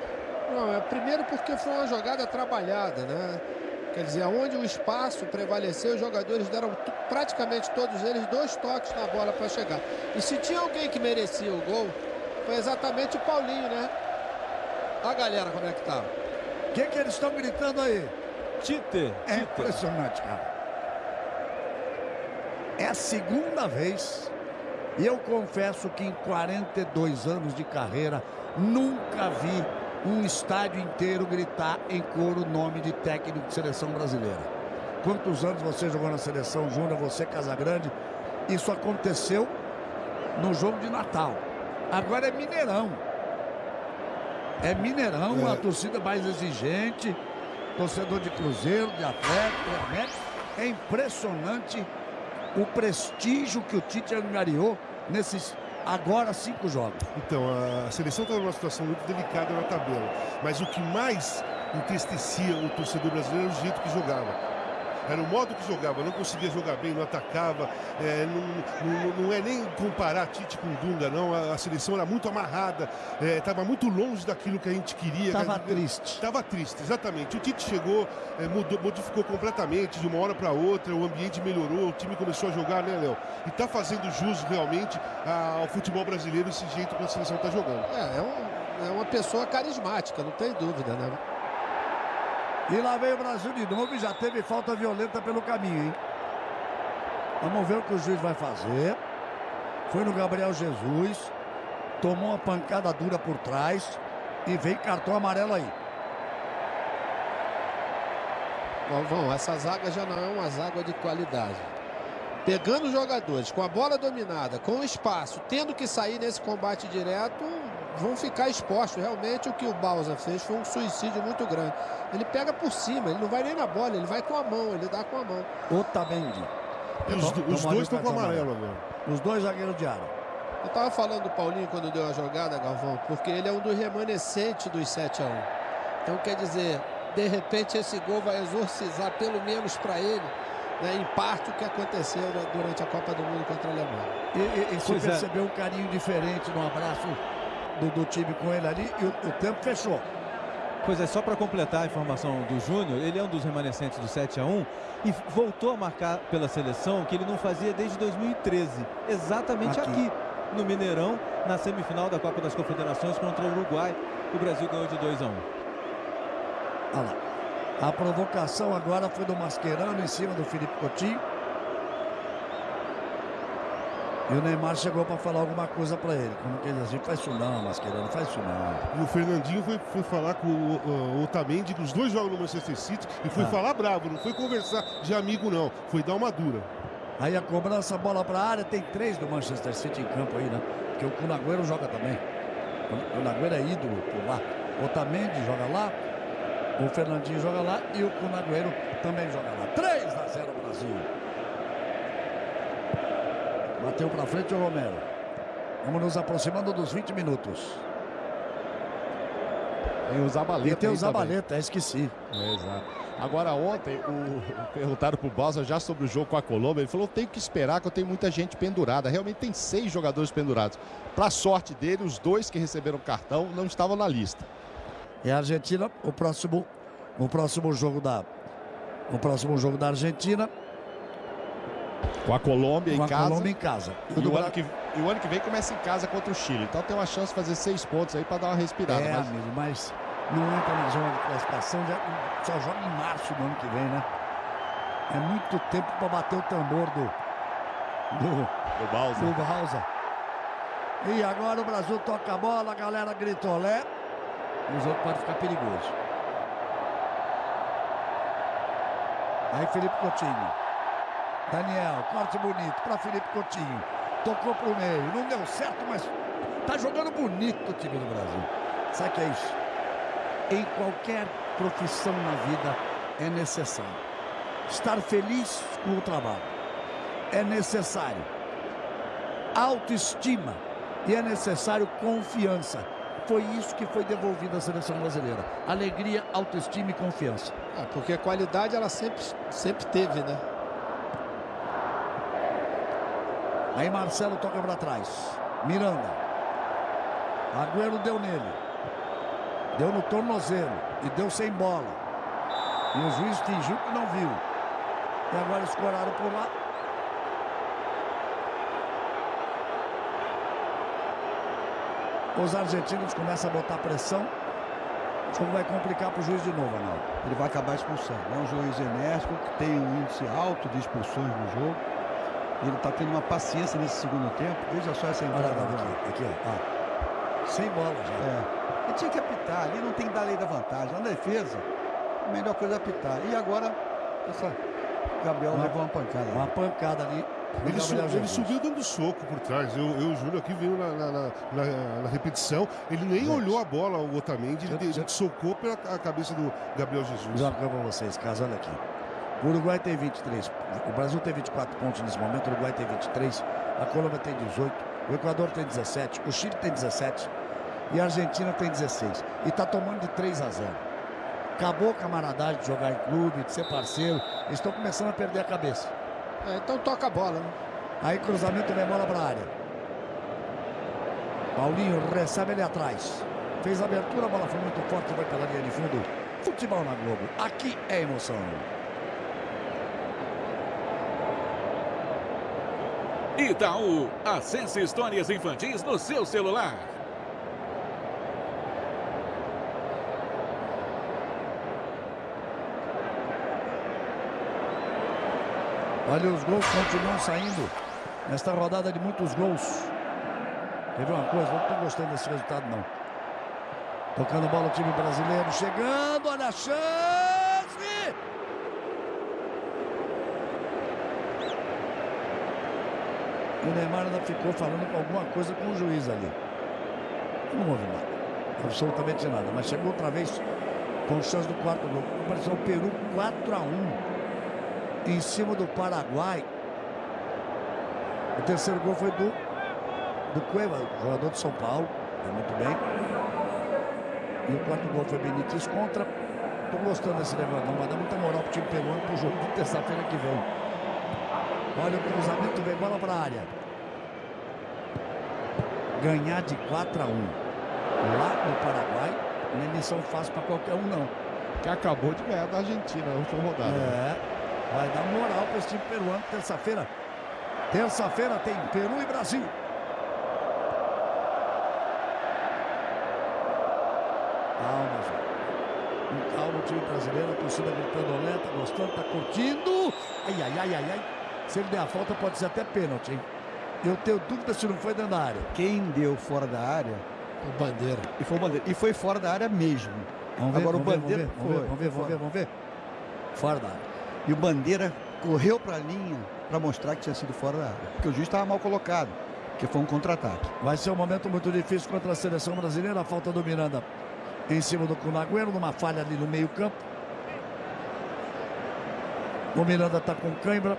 Não, é primeiro porque foi uma jogada trabalhada, né? Quer dizer, onde o espaço prevaleceu, os jogadores deram praticamente todos eles dois toques na bola para chegar. E se tinha alguém que merecia o gol, foi exatamente o Paulinho, né? A galera como é que tá. O que, que eles estão gritando aí? Tite, É Tite. impressionante, cara. É a segunda vez. E eu confesso que em 42 anos de carreira, nunca vi um estádio inteiro gritar em coro o nome de técnico de seleção brasileira. Quantos anos você jogou na seleção júnior, você Casagrande? Isso aconteceu no jogo de Natal. Agora é Mineirão. É Mineirão, É. a torcida mais exigente, torcedor de Cruzeiro, de Atlético, de América. É impressionante o prestígio que o Tite angariou nesses agora cinco jogos. Então, a seleção está numa situação muito delicada na tabela. Mas o que mais entristecia o torcedor brasileiro era o jeito que jogava. Era o modo que jogava, não conseguia jogar bem, não atacava. É, não, não, não, é nem comparar Tite com Dunga, não. A, a seleção era muito amarrada, estava é, muito longe daquilo que a gente queria. Estava triste. Estava triste, exatamente. O Tite chegou, é, mudou, modificou completamente de uma hora para outra, o ambiente melhorou, o time começou a jogar, né, Léo? E está fazendo jus realmente ao futebol brasileiro esse jeito que a seleção está jogando. É, é, um, é uma pessoa carismática, não tem dúvida, né? E lá vem o Brasil de novo e já teve falta violenta pelo caminho, hein? Vamos ver o que o juiz vai fazer. Foi no Gabriel Jesus. Tomou uma pancada dura por trás. E vem cartão amarelo aí. Galvão, essa zaga já não é uma zaga de qualidade. Pegando os jogadores com a bola dominada, com espaço, tendo que sair nesse combate direto, vão ficar expostos. Realmente o que o Bausa fez foi um suicídio muito grande. Ele pega por cima, ele não vai nem na bola, ele vai com a mão, ele dá com a mão. Otamendi. Os, os dois estão com amarelo agora. Os dois zagueiros de área. Eu tava falando do Paulinho quando deu a jogada, Galvão, porque ele é um dos remanescentes dos 7 a 1. Então quer dizer, de repente esse gol vai exorcizar pelo menos para ele, né, em parte o que aconteceu né, durante a Copa do Mundo contra a Alemanha. E, e, e você pois é. percebeu é. um carinho diferente no abraço do, do time com ele ali e o, o tempo fechou. Pois é, só para completar a informação do Júnior, ele é um dos remanescentes do 7 a 1 e voltou a marcar pela seleção que ele não fazia desde 2013, exatamente aqui, aqui no Mineirão, na semifinal da Copa das Confederações contra o Uruguai. O Brasil ganhou de 2 a 1. Olha lá. A provocação agora foi do Mascherano em cima do Felipe Coutinho. E o Neymar chegou para falar alguma coisa para ele. Como que ele assim, faz isso não, Mascherano, faz isso não. E o Fernandinho foi, foi falar com o, o, Otamendi, que os dois jogam no Manchester City, e foi ah. falar bravo, não foi conversar de amigo não, foi dar uma dura. Aí a cobrança, bola para a área, tem três do Manchester City em campo aí, né? Porque o Cunagüero joga também. O Cunagüero é ídolo por lá. O Otamendi joga lá, o Fernandinho joga lá e o Cunagüero também joga lá. 3 a 0 Brasil. Bateu para frente o Romero. Vamos nos aproximando dos 20 minutos. Tem o Zabaleta. E tem o Zabaleta, esqueci. É, exato. Agora ontem, o, perguntaram pro Balsa já sobre o jogo com a Colômbia. Ele falou: tenho que esperar que eu tenho muita gente pendurada. Realmente tem seis jogadores pendurados. Para sorte dele, os dois que receberam cartão não estavam na lista. E a Argentina, o próximo, o próximo jogo da, o próximo jogo da Argentina com a Colômbia Com em a casa. Colômbia em casa. E, o ano que, e o ano que vem começa em casa contra o Chile. Então tem uma chance de fazer seis pontos aí para dar uma respirada. É, mas... amigo, mas não entra na zona de classificação, já, só joga em março do ano que vem, né? É muito tempo para bater o tambor do. Do, do Balsa. Do Balsa. E agora o Brasil toca a bola, a galera grita olé. O jogo pode ficar perigoso. Aí Felipe Coutinho. Daniel, corte bonito para Felipe Coutinho. Tocou para o meio. Não deu certo, mas tá jogando bonito o time do Brasil. Sabe que é isso? Em qualquer profissão na vida é necessário. Estar feliz com o trabalho. É necessário. Autoestima. E é necessário confiança. Foi isso que foi devolvido à seleção brasileira. Alegria, autoestima e confiança. É, porque a qualidade ela sempre, sempre teve, né? Aí Marcelo toca para trás. Miranda. Agüero deu nele. Deu no tornozelo. E deu sem bola. E o juiz fingiu que não viu. E agora escoraram por lá. Os argentinos começam a botar pressão. O jogo vai complicar para o juiz de novo, não. Ele vai acabar expulsando. É um juiz enérgico que tem um índice alto de expulsões no jogo. Ele está tendo uma paciência nesse segundo tempo. Veja só essa entrada. aqui, aqui, ó. Ah. Sem bola já. É. Ele tinha que apitar. Ali não tem que dar lei da vantagem. Na defesa, a melhor coisa é apitar. E agora, essa... Gabriel uma, levou uma pancada. Uma pancada ali. Ele, su ele, subiu dando soco por trás. Eu, eu Júlio, aqui vindo na, na, na, na, repetição. Ele nem Gente. olhou a bola, o Otamendi. Ele, ele socou pela cabeça do Gabriel Jesus. Já para vocês, olha aqui. O Uruguai tem 23. O Brasil tem 24 pontos nesse momento. O Uruguai tem 23. A Colômbia tem 18. O Equador tem 17. O Chile tem 17. E a Argentina tem 16. E está tomando de 3 a 0. Acabou a camaradagem de jogar em clube, de ser parceiro. Eles estão começando a perder a cabeça. É, então toca a bola, né? Aí cruzamento vem bola para a área. Paulinho recebe ele atrás. Fez a abertura, a bola foi muito forte, vai pela linha de fundo. Futebol na Globo. Aqui é emoção. Itaú, acesse histórias infantis no seu celular. Olha, os gols continuam saindo nesta rodada de muitos gols. Quer ver uma coisa? Não estou gostando desse resultado, não. Tocando bola o time brasileiro, chegando, olha a chance! O Neymar ainda ficou falando alguma coisa com o juiz ali. Não houve nada. Absolutamente nada. Mas chegou outra vez com chance do quarto gol. Apareceu o Peru 4 a 1 em cima do Paraguai. O terceiro gol foi do, do Cueva, jogador de São Paulo. Foi muito bem. E o quarto gol foi Benítez contra. Tô gostando desse não vai dar muita moral pro time peruano pro jogo de terça-feira que vem. Olha o cruzamento, vem bola para a área. Ganhar de 4 a 1 lá no Paraguai não é missão fácil para qualquer um, não. Que acabou de ganhar da Argentina na última rodada. É, vai dar moral para esse time peruano terça-feira. Terça-feira tem Peru e Brasil. Calma, gente. Calma o time brasileiro, a torcida gritando tá gostando, tá curtindo. Ai, ai, ai, ai, ai. Se ele der a falta, pode ser até pênalti, hein? Eu tenho dúvida se não foi dentro da área. Quem deu fora da área O Bandeira. e foi o Bandeira. E foi fora da área mesmo. Vamos ver, Agora vamos o ver, Bandeira vamos ver, foi, vamos ver, vamos ver, vamos ver. Fora da área. E o Bandeira correu para a linha para mostrar que tinha sido fora da área. Porque o juiz estava mal colocado. Porque foi um contra-ataque. Vai ser um momento muito difícil contra a seleção brasileira. A falta do Miranda em cima do Cunagüero, numa falha ali no meio-campo. O Miranda está com cãibra.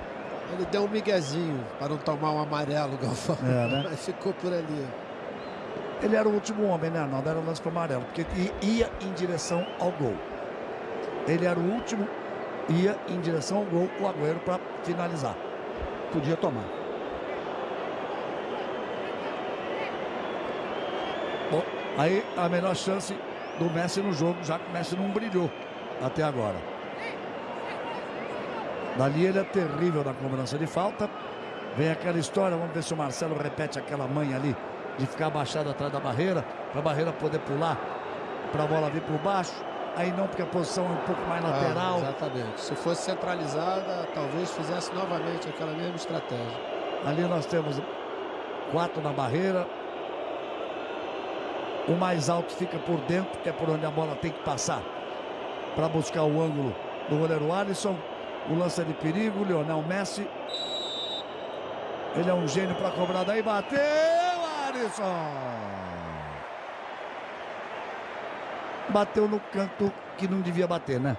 Ele deu um miguezinho para não tomar um amarelo, Galvão. É, né? Mas ficou por ali. Ele era o último homem, né, Arnaldo? Era o lance para amarelo, porque ia em direção ao gol. Ele era o último, ia em direção ao gol, o Agüero para finalizar. Podia tomar. Bom, aí a melhor chance do Messi no jogo, já que o Messi não brilhou até agora. Dali ele é terrível na cobrança de falta. Vem aquela história, vamos ver se o Marcelo repete aquela manha ali de ficar abaixado atrás da barreira, para a barreira poder pular, para a bola vir por baixo. Aí não, porque a posição é um pouco mais lateral. Ah, exatamente. Se fosse centralizada, talvez fizesse novamente aquela mesma estratégia. Ali nós temos quatro na barreira. O mais alto fica por dentro, que é por onde a bola tem que passar. Para buscar o ângulo do goleiro Alisson. O lance é de perigo, Lionel Messi. Ele é um gênio para cobrar daí. Bateu, Alisson! Bateu no canto que não devia bater, né?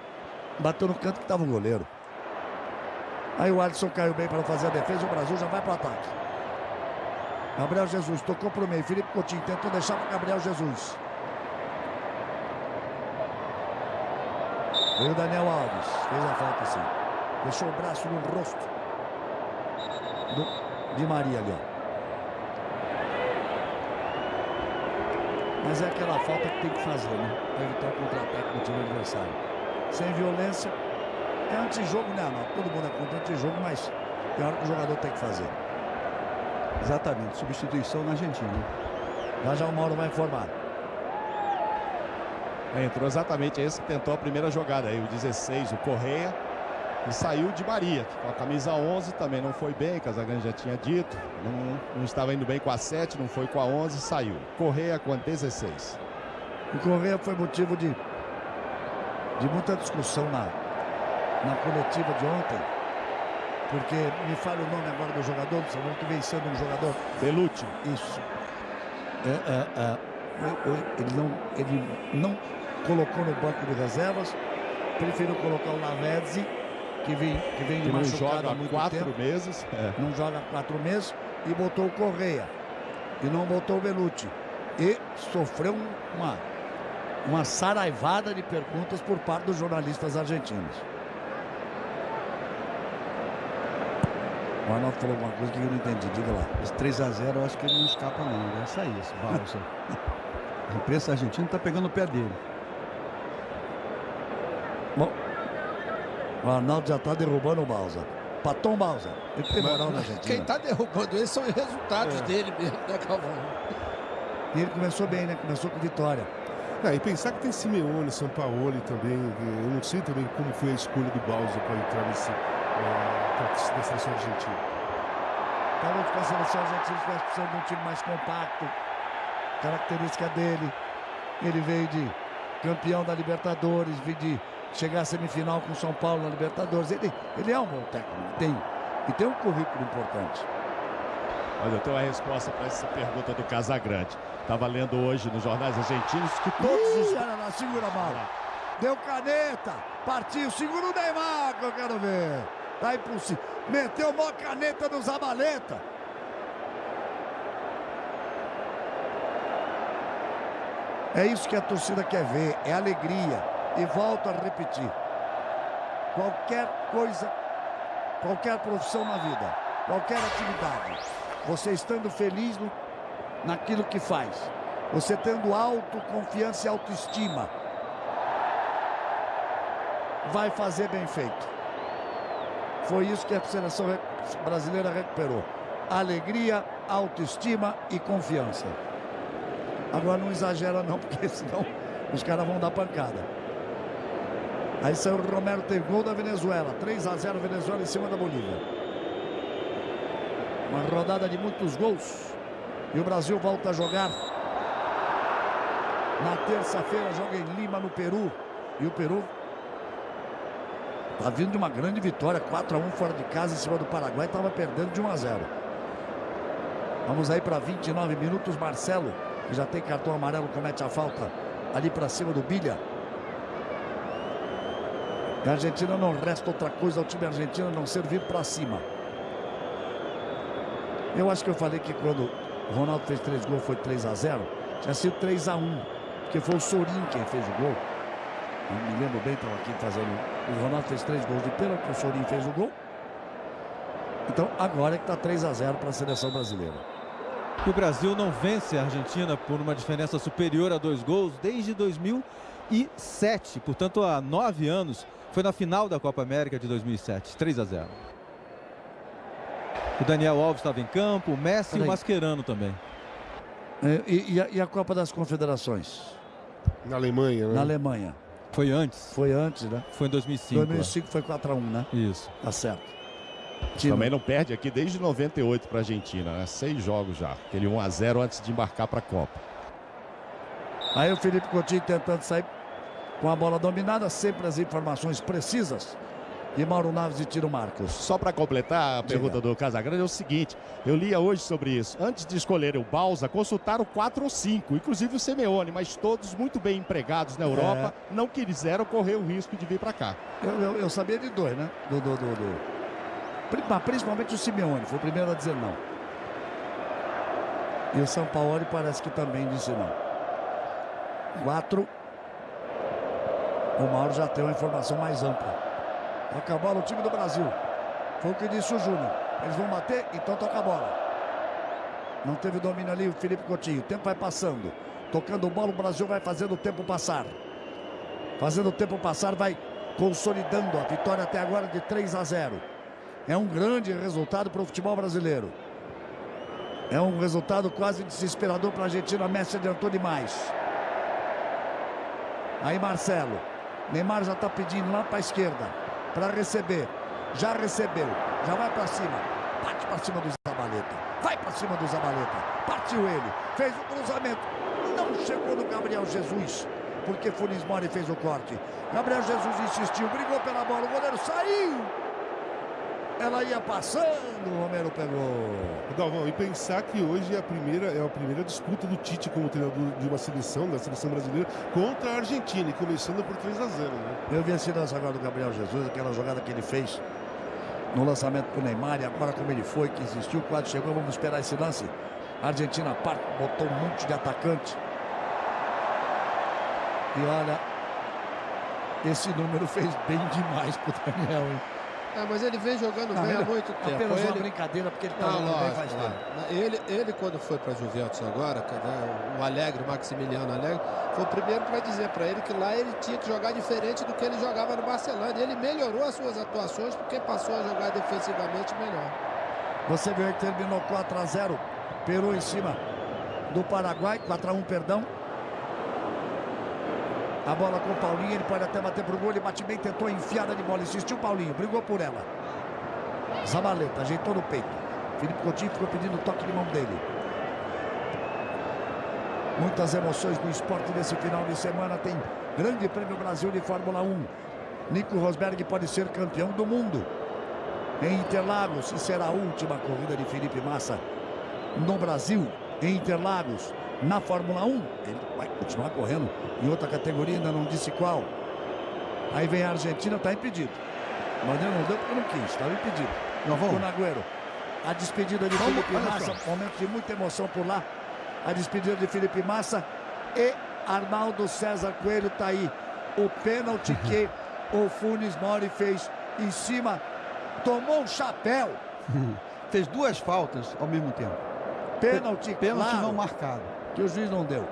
Bateu no canto que estava o goleiro. Aí o Alisson caiu bem para fazer a defesa. O Brasil já vai para o ataque. Gabriel Jesus tocou para o meio. Felipe Coutinho tentou deixar para Gabriel Jesus. Veio o Daniel Alves. Fez a falta sim. Deixou o braço no rosto do, de Maria ali. Ó. Mas é aquela falta que tem que fazer, né? Para evitar o contra-ataque do time adversário. Sem violência. É antijogo, né, Arnaldo? Todo mundo é contra antijogo, mas tem hora que o jogador tem que fazer. Exatamente. Substituição na Argentina. Já já o Mauro vai informar. É, entrou exatamente esse que tentou a primeira jogada aí, o 16, o Correia. E saiu de Maria, com a camisa 11 também não foi bem, Casagrande já tinha dito. Não, não estava indo bem com a 7, não foi com a 11, saiu. Correia com a 16. O Correia foi motivo de, de muita discussão na, na coletiva de ontem. Porque me fala o nome agora do jogador, você não que vem sendo um jogador. Belucci. Isso. É, é, é. Ele, não, ele não colocou no banco de reservas, preferiu colocar o Lavezzi, que vem, que vem Que não joga há muito quatro tempo. meses. É. não joga há quatro meses, e botou o Correia. E não botou o Belucci. E sofreu um- uma, uma saraivada de perguntas por parte dos jornalistas argentinos. O Arnaldo falou alguma coisa que eu não entendi, diga lá. Esse 3x0 eu acho que ele não escapa não, vai sair esse Balsa. A imprensa argentina está pegando o pé dele. O Arnaldo já está derrubando o Balsa. Patom Balsa, ele tem moral na Argentina. Quem está derrubando ele são os resultados É. dele mesmo, né, Calvão? E ele começou bem, né? Começou com vitória. É, e pensar que tem Simeone, São Paulo também. Eu não sei também como foi a escolha do Bausa para entrar nesse, é, na seleção argentina. Talvez com a seleção argentina estivesse precisando de um time mais compacto. Característica dele. Ele veio de campeão da Libertadores, veio de chegar à semifinal com o São Paulo na Libertadores. Ele, ele é um bom técnico, tem. E tem um currículo importante. Olha, eu tenho uma resposta para essa pergunta do Casagrande. Estava lendo hoje nos jornais argentinos que todos Ih, os. lá, segura a bola. Deu caneta, partiu, segura o Neymar que eu quero ver. Tá impossível. Meteu uma caneta no Zabaleta. É isso que a torcida quer ver, é alegria. E volto a repetir. Qualquer coisa, qualquer profissão na vida, qualquer atividade, você estando feliz no, naquilo que faz, você tendo autoconfiança e autoestima, vai fazer bem feito. Foi isso que a seleção brasileira recuperou. Alegria, autoestima e confiança. Agora não exagera não, porque senão os caras vão dar pancada. Aí saiu o Romero, tem gol da Venezuela. 3 a 0 Venezuela em cima da Bolívia. Uma rodada de muitos gols. E o Brasil volta a jogar na terça-feira, joga em Lima, no Peru. E o Peru está vindo de uma grande vitória, 4 a 1 fora de casa em cima do Paraguai, estava perdendo de 1 a 0. Vamos aí para 29 minutos, Marcelo, que já tem cartão amarelo, comete a falta ali para cima do Bilha. E a Argentina não resta outra coisa ao time argentino não ser vir para cima. Eu acho que eu falei que quando o Ronaldo fez três gols foi 3 a 0 tinha sido 3 a 1 porque foi o Sorin quem fez o gol. Eu me lembro bem, estava aqui fazendo. O Ronaldo fez três gols de pênalti, o Sorin fez o gol. Então agora é que está 3 a 0 para a seleção brasileira. O Brasil não vence a Argentina por uma diferença superior a dois gols desde 2007. Portanto, há nove anos, foi na final da Copa América de 2007. 3 a 0. O Daniel Alves estava em campo, o Messi e Peraí. o Mascherano também. É, E, e a, e a Copa das Confederações? Na Alemanha, né? Na Alemanha. Foi antes. Foi antes, né? Foi em 2005. 2005 foi 4 a 1 né? é. Isso. Tá certo. Time- Também não perde aqui desde 98 para a Argentina, né? Seis jogos já. Aquele 1 a 0 antes de embarcar para a Copa. Aí o Felipe Coutinho tentando sair com a bola dominada, sempre as informações precisas. E Mauro Naves e Tiro Marcos. Só para completar a Diga. pergunta do Casagrande é o seguinte: eu lia hoje sobre isso. Antes de escolherem o Balsa, consultaram quatro ou cinco, inclusive o Simeone, mas todos muito bem empregados na Europa, não quiseram correr o risco de vir para cá. Eu, eu- eu sabia de dois, né? Do, do, do, do- Principalmente o Simeone, foi o primeiro a dizer não. E o São Paulo parece que também disse não. Quatro. O Mauro já tem uma informação mais ampla. Toca a bola o time do Brasil. Foi o que disse o Júnior. Eles vão bater, então toca a bola. Não teve domínio ali o Felipe Coutinho. O tempo vai passando. Tocando bola, o Brasil vai fazendo o tempo passar. Fazendo o tempo passar, vai consolidando a vitória até agora de 3 a 0. É um grande resultado para o futebol brasileiro. É um resultado quase desesperador para a Argentina. Messi adiantou demais. Aí Marcelo. Neymar já está pedindo lá para a esquerda. Para receber. Já recebeu. Já vai para cima. Bate para cima do Zabaleta. Vai para cima do Zabaleta. Partiu ele. Fez o cruzamento. Não chegou no Gabriel Jesus. Porque Funes Mori fez o corte. Gabriel Jesus insistiu. Brigou pela bola. O goleiro saiu. Ela ia passando. O Romero pegou. Galvão, e pensar que hoje é a primeira, é a primeira disputa do Tite como treinador de uma seleção, da seleção brasileira, contra a Argentina, e começando por 3 a 0 né? Eu vi esse lance agora do Gabriel Jesus, aquela jogada que ele fez no lançamento pro Neymar e agora como ele foi, que insistiu, quase chegou, vamos esperar esse lance. A Argentina parte, botou um monte de atacante. E olha, esse número fez bem demais pro Daniel, hein? É, mas ele vem jogando não, bem há muito tempo. Apenas ele... uma brincadeira, porque ele está jogando lógico, bem faz tempo. Ele, ele, quando foi para Juventus agora, o Alegre, o Maximiliano Alegre, foi o primeiro para dizer para ele que lá ele tinha que jogar diferente do que ele jogava no Barcelona. E ele melhorou as suas atuações porque passou a jogar defensivamente melhor. Você viu que terminou 4 a 0 Peru em cima do Paraguai, 4 a 1 perdão. A bola com o Paulinho, ele pode até bater pro gol, ele bate bem, tentou enfiada de bola, insistiu o Paulinho, brigou por ela. Zabaleta, ajeitou no peito. Felipe Coutinho ficou pedindo toque de mão dele. Muitas emoções no esporte nesse final de semana. Tem Grande Prêmio Brasil de Fórmula 1. Nico Rosberg pode ser campeão do mundo. Em Interlagos, e será a última corrida de Felipe Massa no Brasil. Em Interlagos, na Fórmula 1. Ele vai continuar correndo em outra categoria, ainda não disse qual. Aí vem a Argentina, está impedido. Mas não deu porque não quis, estava impedido. Não vamos. Agüero. A despedida de Vamos, Felipe Massa, momento de muita emoção por lá. A despedida de Felipe Massa e Arnaldo César Coelho está aí. O pênalti que o Funes Mori fez em cima. Tomou um chapéu. fez duas faltas ao mesmo tempo. Pênalti, pênalti claro, não marcado. Que o juiz não deu.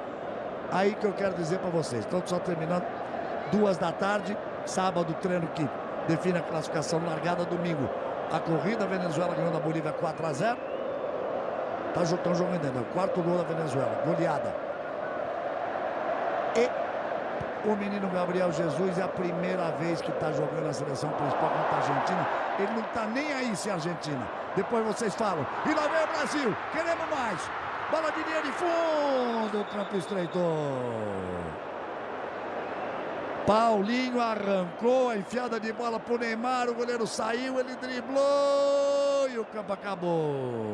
Aí que eu quero dizer para vocês. Estão só terminando duas da tarde. Sábado, treino que define a classificação largada. Domingo, a corrida. A Venezuela ganhou da Bolívia 4 a 0. Tá, jogando ainda. Quarto gol da Venezuela. Goleada. E o menino Gabriel Jesus é a primeira vez que está jogando na seleção principal contra a Argentina. Ele não está nem aí se a Argentina. Depois vocês falam. E lá vem o Brasil. Queremos mais. Bola de linha de fundo. Campo estreitou. Paulinho arrancou a enfiada de bola para o Neymar. O goleiro saiu, ele driblou e o campo acabou.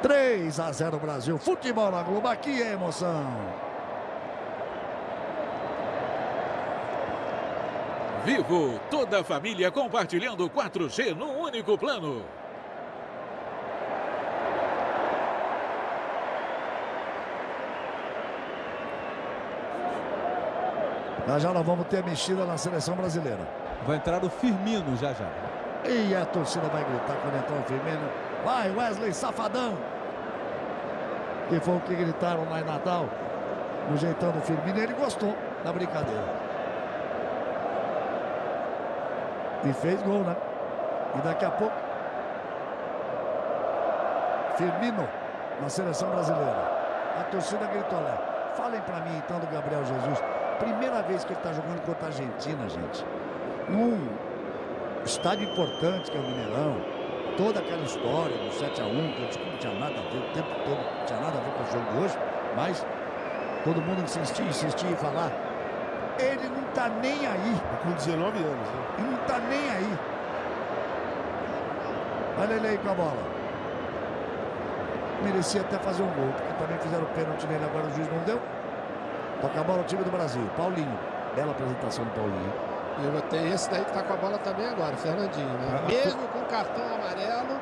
3 a 0 Brasil. Futebol na Globo. Aqui é emoção. Vivo, toda a família compartilhando 4G num único plano. Já já nós vamos ter mexida na seleção brasileira. Vai entrar o Firmino já já. E a torcida vai gritar quando entrar o Firmino. Vai Wesley Safadão. Que foi o que gritaram lá em Natal. No jeitão do Firmino. Ele gostou da brincadeira. E fez gol, né? E daqui a pouco. Firmino na seleção brasileira. A torcida gritou lá. Falem para mim então do Gabriel Jesus. Primeira vez que ele está jogando contra a Argentina, gente. Num estádio importante que é o Mineirão. Toda aquela história do 7x1, que eu disse que não tinha nada a ver o tempo todo, não tinha nada a ver com o jogo de hoje, mas todo mundo insistia, insistia em falar. Ele não está nem aí. Com 19 anos, né? Ele não está nem aí. Olha ele aí com a bola. Merecia até fazer um gol, porque também fizeram pênalti nele, agora o juiz não deu. Toca a bola o time do Brasil. Paulinho. Bela apresentação do Paulinho. E tem esse daí que tá com a bola também agora, Fernandinho. Né? Ah, Mesmo com cartão amarelo,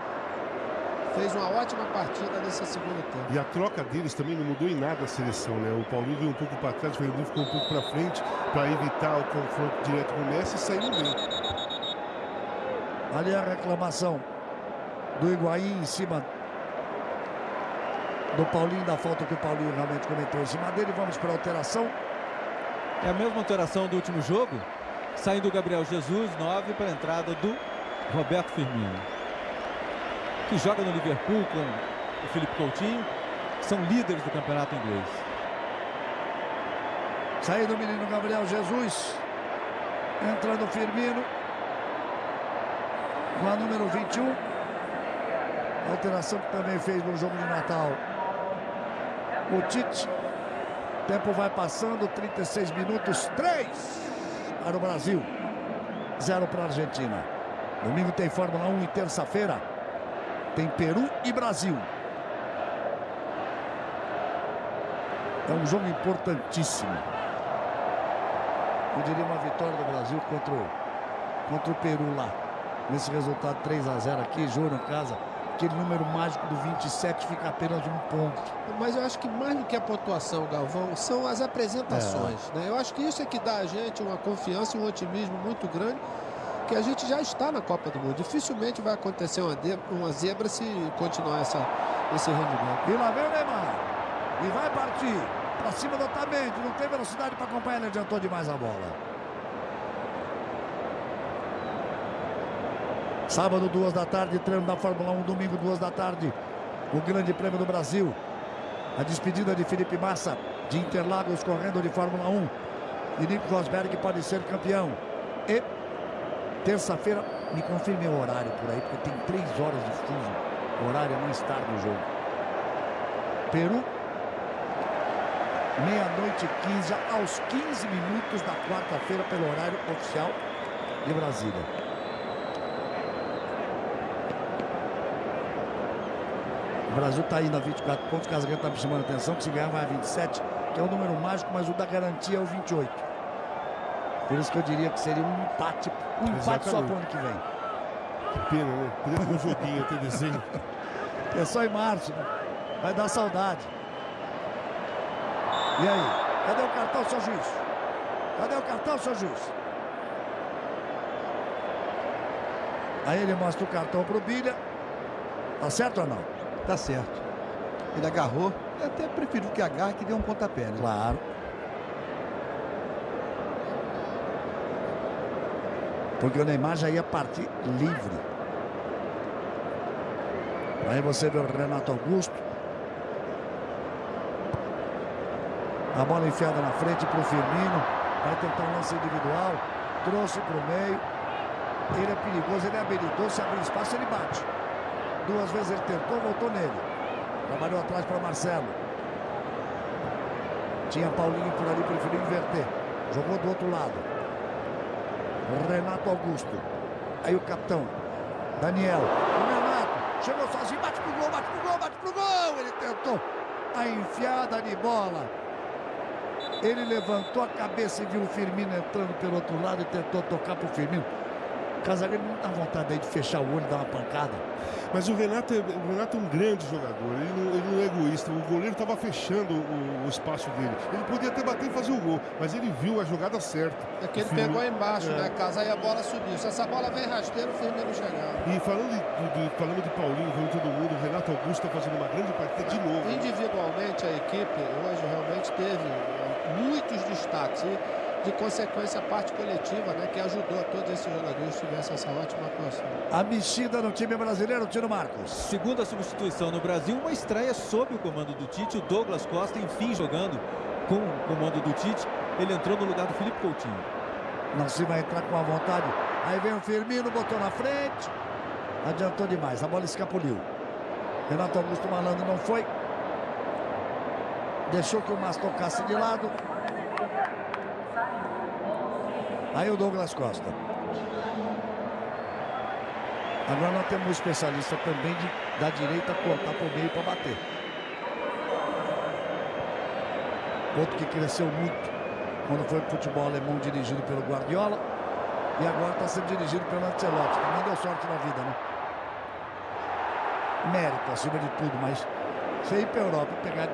fez uma ótima partida nesse segundo tempo. E a troca deles também não mudou em nada a seleção, né? O Paulinho veio um pouco para trás, o Fernandinho ficou um pouco para frente para evitar o confronto direto com o Messi e saiu bem. Ali a reclamação do Higuaín em cima do Paulinho, da falta que o Paulinho realmente comentou em cima dele. Vamos para a alteração. É a mesma alteração do último jogo. Saindo o Gabriel Jesus, 9 para a entrada do Roberto Firmino. Que joga no Liverpool com o Felipe Coutinho. São líderes do campeonato inglês. Saindo o menino Gabriel Jesus. Entrando o Firmino. Com a número 21. Alteração que também fez no jogo de Natal o Tite. Tempo vai passando, 36 minutos, 3 para o Brasil, 0 para a Argentina. Domingo tem Fórmula 1 e terça-feira tem Peru e Brasil. É um jogo importantíssimo. Eu diria uma vitória do Brasil contra o, contra o Peru lá. Nesse resultado 3 a 0 aqui, jogo em casa, aquele número mágico do 27 fica apenas um ponto. Mas eu acho que mais do que a pontuação, Galvão, são as apresentações. É. Né? Eu acho que isso é que dá a gente uma confiança e um otimismo muito grande que a gente já está na Copa do Mundo. Dificilmente vai acontecer uma, uma zebra se continuar essa, esse rendimento. E lá vem o Neymar. E vai partir para cima do Otamendi. Não tem velocidade para acompanhar, ele adiantou demais a bola. Sábado, duas da tarde, treino da Fórmula 1. Domingo, duas da tarde, o Grande Prêmio do Brasil. A despedida de Felipe Massa, de Interlagos, correndo de Fórmula 1. E Nico Rosberg pode ser campeão. E terça-feira, me confirme o horário por aí, porque tem três horas de fuso. O horário é mais tarde do jogo. Peru, meia-noite e 15, já aos 15 minutos da quarta-feira, pelo horário oficial de Brasília. O Brasil está indo a 24 pontos, Casagrande está me chamando a atenção, que se ganhar vai a 27, que é um número mágico, mas o da garantia é o 28. Por isso que eu diria que seria um empate, um empate só para o ano que vem. Que pena, né? Podia ter um joguinho até desenho. É só em março, né? Vai dar saudade. E aí? Cadê o cartão, seu juiz? Cadê o cartão, seu juiz? Aí ele mostra o cartão pro Bilha. Tá certo ou não? Tá certo. Ele agarrou. Eu até prefiro que agarre que dê um pontapé, né? Claro. Porque o Neymar já ia partir livre. Aí você vê o Renato Augusto. A bola enfiada na frente para o Firmino. Vai tentar um lance individual. Trouxe para o meio. Ele é perigoso, ele é habilidoso. Se abrir espaço, ele bate. Duas vezes ele tentou, voltou nele. Trabalhou atrás para Marcelo. Tinha Paulinho por ali, preferiu inverter. Jogou do outro lado. Renato Augusto. Aí o capitão. Daniel. O Renato. Chegou sozinho, bate pro gol, bate pro gol, bate pro gol. Ele tentou a enfiada de bola. Ele levantou a cabeça e viu o Firmino entrando pelo outro lado e tentou tocar pro Firmino. Casagrande não dá vontade aí de fechar o olho e dar uma pancada. Mas o Renato, é, o Renato é um grande jogador, ele não, ele não é egoísta. O goleiro estava fechando o, o, espaço dele. Ele podia até bater e fazer o gol, mas ele viu a jogada certa. É que ele pegou embaixo, é. né? Casa aí a bola subiu. Se essa bola vem rasteira, o Firmino chegar. E falando de, de, falando de Paulinho, falando de todo mundo, o Renato Augusto está fazendo uma grande partida de novo. Individualmente, a equipe hoje realmente teve muitos destaques. E de consequência, a parte coletiva, né, que ajudou a todos esses jogadores tivessem essa ótima atuação. A mexida no time brasileiro, Tino Marcos. Segunda substituição no Brasil, uma estreia sob o comando do Tite, o Douglas Costa, enfim, jogando com o comando do Tite. Ele entrou no lugar do Felipe Coutinho. Não se vai entrar com a vontade. Aí vem o Firmino, botou na frente. Adiantou demais, a bola escapuliu. Renato Augusto Malandro não foi. Deixou que o Mas tocasse de lado. Aí o Douglas Costa. Agora nós temos um especialista também de, da direita cortar para o meio para bater. Outro que cresceu muito quando foi futebol alemão dirigido pelo Guardiola. E agora está sendo dirigido pelo Ancelotti, não deu sorte na vida, né? Mérito acima de tudo, mas você ir para a Europa pegar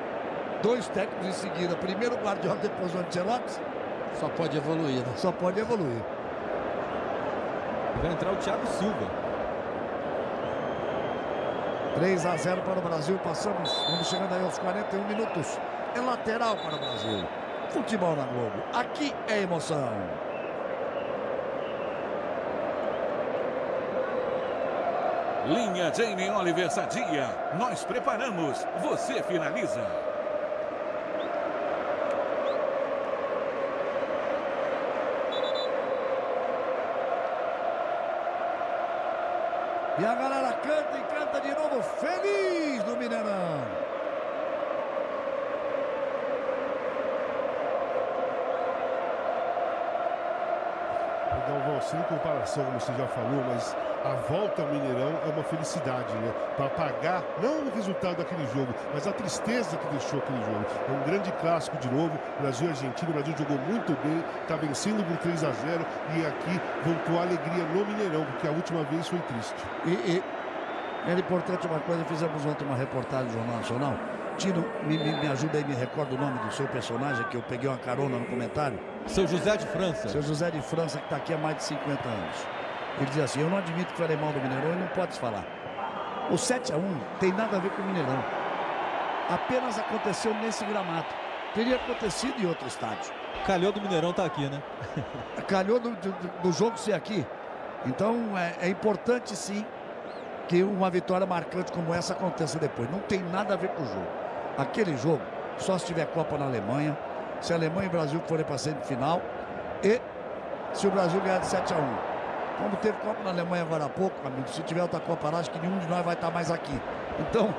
dois técnicos em seguida, primeiro o Guardiola, depois o Ancelotti, só pode evoluir, né? Só pode evoluir. Vai entrar o Thiago Silva. 3 a 0 para o Brasil. Passamos, vamos chegando aí aos 41 minutos. É lateral para o Brasil. Futebol na Globo. Aqui é emoção. Linha Jamie Oliver Sadia. Nós preparamos. Você finaliza. E a galera canta e canta de novo, feliz no Mineirão. Galvão, sem comparação, como você já falou, mas a volta ao Mineirão é uma felicidade, né? Para pagar, não o resultado daquele jogo, mas a tristeza que deixou aquele jogo. É um grande clássico de novo, Brasil e Argentina. O Brasil jogou muito bem, está vencendo por 3 a 0 e aqui voltou a alegria no Mineirão, porque a última vez foi triste. E, e Era importante uma coisa, fizemos ontem uma reportagem no Jornal Nacional. Tino, me, me, me ajuda aí, me recorda o nome do seu personagem, que eu peguei uma carona no comentário. Seu José de França. Seu José de França, que está aqui há mais de 50 anos. Ele diz assim, eu não admito que o alemão do Mineirão e não pode falar. O 7 a 1 tem nada a ver com o Mineirão. Apenas aconteceu nesse gramado. Teria acontecido em outro estádio. Calhou do Mineirão tá aqui, né? Calhou do, do, do jogo ser aqui. Então é, é importante sim que uma vitória marcante como essa aconteça depois. Não tem nada a ver com o jogo. Aquele jogo, só se tiver Copa na Alemanha, se a Alemanha e o Brasil forem para a semifinal e se o Brasil ganhar de 7 a 1. Como teve Copa na Alemanha agora há pouco, amigo, se tiver outra Copa lá, acho que nenhum de nós vai estar mais aqui. Então,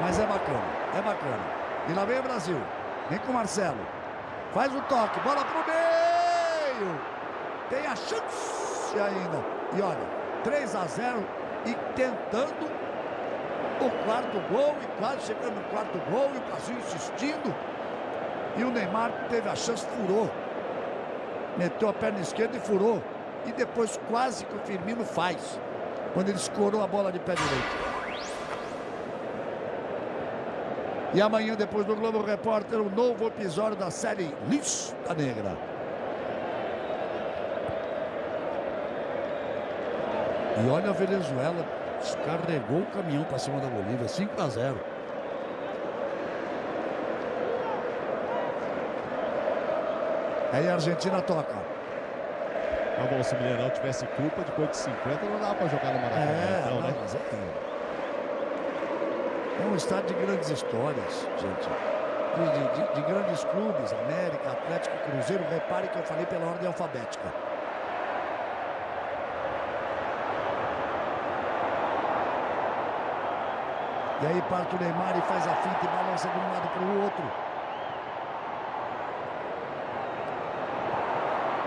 mas é bacana, é bacana. E lá vem o Brasil. Vem com o Marcelo. Faz o toque, bola pro meio. Tem a chance ainda. E olha, 3 a 0 e tentando o quarto gol e quase chegando no quarto gol e o Brasil insistindo. E o Neymar teve a chance, furou. Meteu a perna esquerda e furou. E depois quase que o Firmino faz. Quando ele escorou a bola de pé direito. E amanhã, depois do Globo Repórter, um novo episódio da série Lista Negra. E olha a Venezuela, descarregou o caminhão para cima da Bolívia, 5 a 0. Aí a Argentina toca. Tá bom, se o Mineirão tivesse culpa, depois de 50 não dá para jogar no Maracanã, É, então, não, né? mas é, é um estádio de grandes histórias, gente. De, de- de- de grandes clubes, América, Atlético, Cruzeiro. Repare que eu falei pela ordem alfabética. E aí parte o Neymar e faz a finta e balança de um lado para o outro.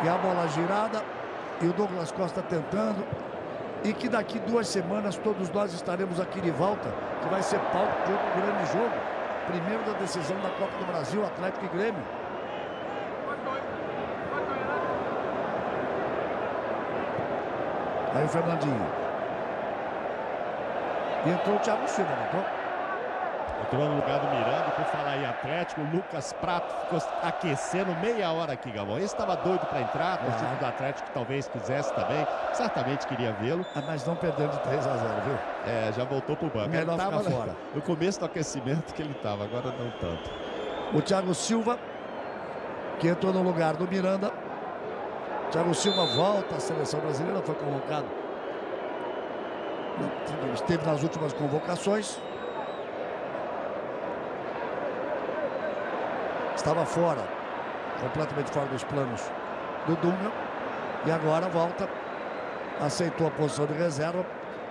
E a bola girada. E o Douglas Costa tentando. E que daqui duas semanas todos nós estaremos aqui de volta. Que vai ser palco de outro grande jogo. Primeiro da decisão da Copa do Brasil, Atlético e Grêmio. Aí o Fernandinho. E entrou o Thiago Silva, não entrou? Entrou no lugar do Miranda, por falar em Atlético, o Lucas Prato ficou aquecendo meia hora aqui, Galvão. Esse estava doido para entrar, a torcida do Atlético talvez quisesse também, certamente queria vê-lo. Ah, mas não perdendo de 3 a 0, viu? É, já voltou pro banco. Melhor ele tava fora. no começo do aquecimento que ele estava, agora não tanto. O Thiago Silva, que entrou no lugar do Miranda. Thiago Silva volta à seleção brasileira, foi convocado. Esteve nas últimas convocações. Estava fora, completamente fora dos planos do Dunga. E agora volta, aceitou a posição de reserva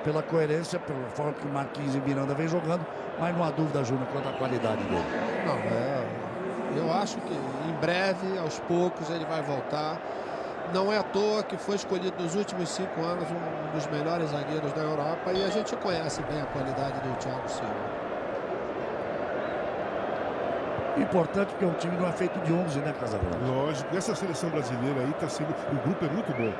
pela coerência, pela forma que o Marquinhos e Miranda vem jogando, mas não há dúvida, Júnior, quanto à qualidade dele. Não, é, eu acho que em breve, aos poucos, ele vai voltar. Não é à toa que foi escolhido nos últimos cinco anos um dos melhores zagueiros da Europa e a gente conhece bem a qualidade do Thiago Silva. Importante porque o time não é feito de 11, né, Casagrande? Lógico, essa seleção brasileira aí tá sendo. O grupo é muito bom.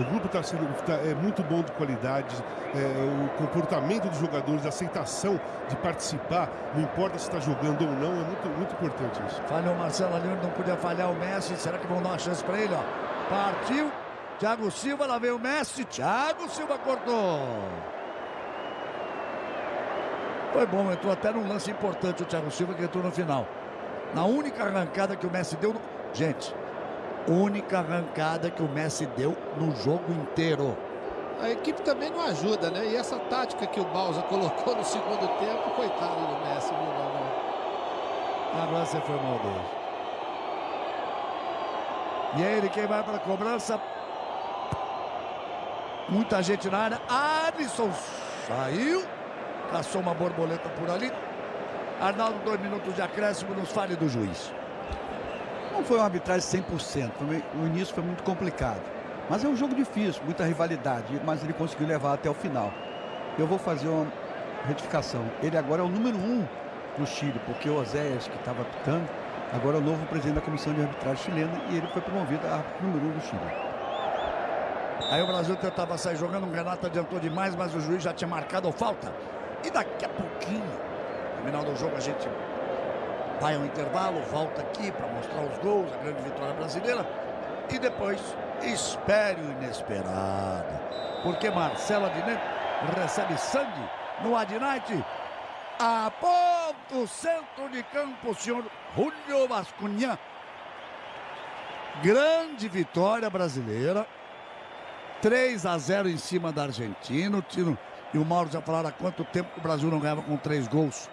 O grupo está sendo tá- é muito bom de qualidade, é, o comportamento dos jogadores, a aceitação de participar, não importa se está jogando ou não, é muito, muito importante isso. Falhou o Marcelo ali, não podia falhar o Messi. Será que vão dar uma chance para ele? Ó? Partiu. Thiago Silva, lá vem o Messi. Thiago Silva cortou. Foi bom, entrou até num lance importante o Thiago Silva que entrou no final. Na única arrancada que o Messi deu. No... Gente, única arrancada que o Messi deu no jogo inteiro. A equipe também não ajuda, né? E essa tática que o Balsa colocou no segundo tempo, coitado do Messi, viu? Agora você foi maldoso. E é ele quem vai para a cobrança. Muita gente na área. Alisson saiu. Caçou uma borboleta por ali. Arnaldo, dois minutos de acréscimo. Nos fale do juiz. Não foi uma arbitragem 100%. Foi- O início foi muito complicado. Mas é um jogo difícil, muita rivalidade. Mas ele conseguiu levar até o final. Eu vou fazer uma retificação. Ele agora é o número um no Chile, porque o Oséias, que estava apitando, agora é o novo presidente da Comissão de Arbitragem chilena e ele foi promovido a número um do Chile. Aí o Brasil tentava sair jogando, o Renato adiantou demais, mas o juiz já tinha marcado a falta. E daqui a pouquinho, no final do jogo, a gente vai ao intervalo, volta aqui para mostrar os gols, a grande vitória brasileira. E depois, espere o inesperado. Porque Marcelo Adnet recebe sangue no Adnight. Aponta o centro de campo, o senhor Julio Vascunha. Grande vitória brasileira. 3 a 0 em cima da Argentina. O Tino e o Mauro já falaram há quanto tempo o Brasil não ganhava com três gols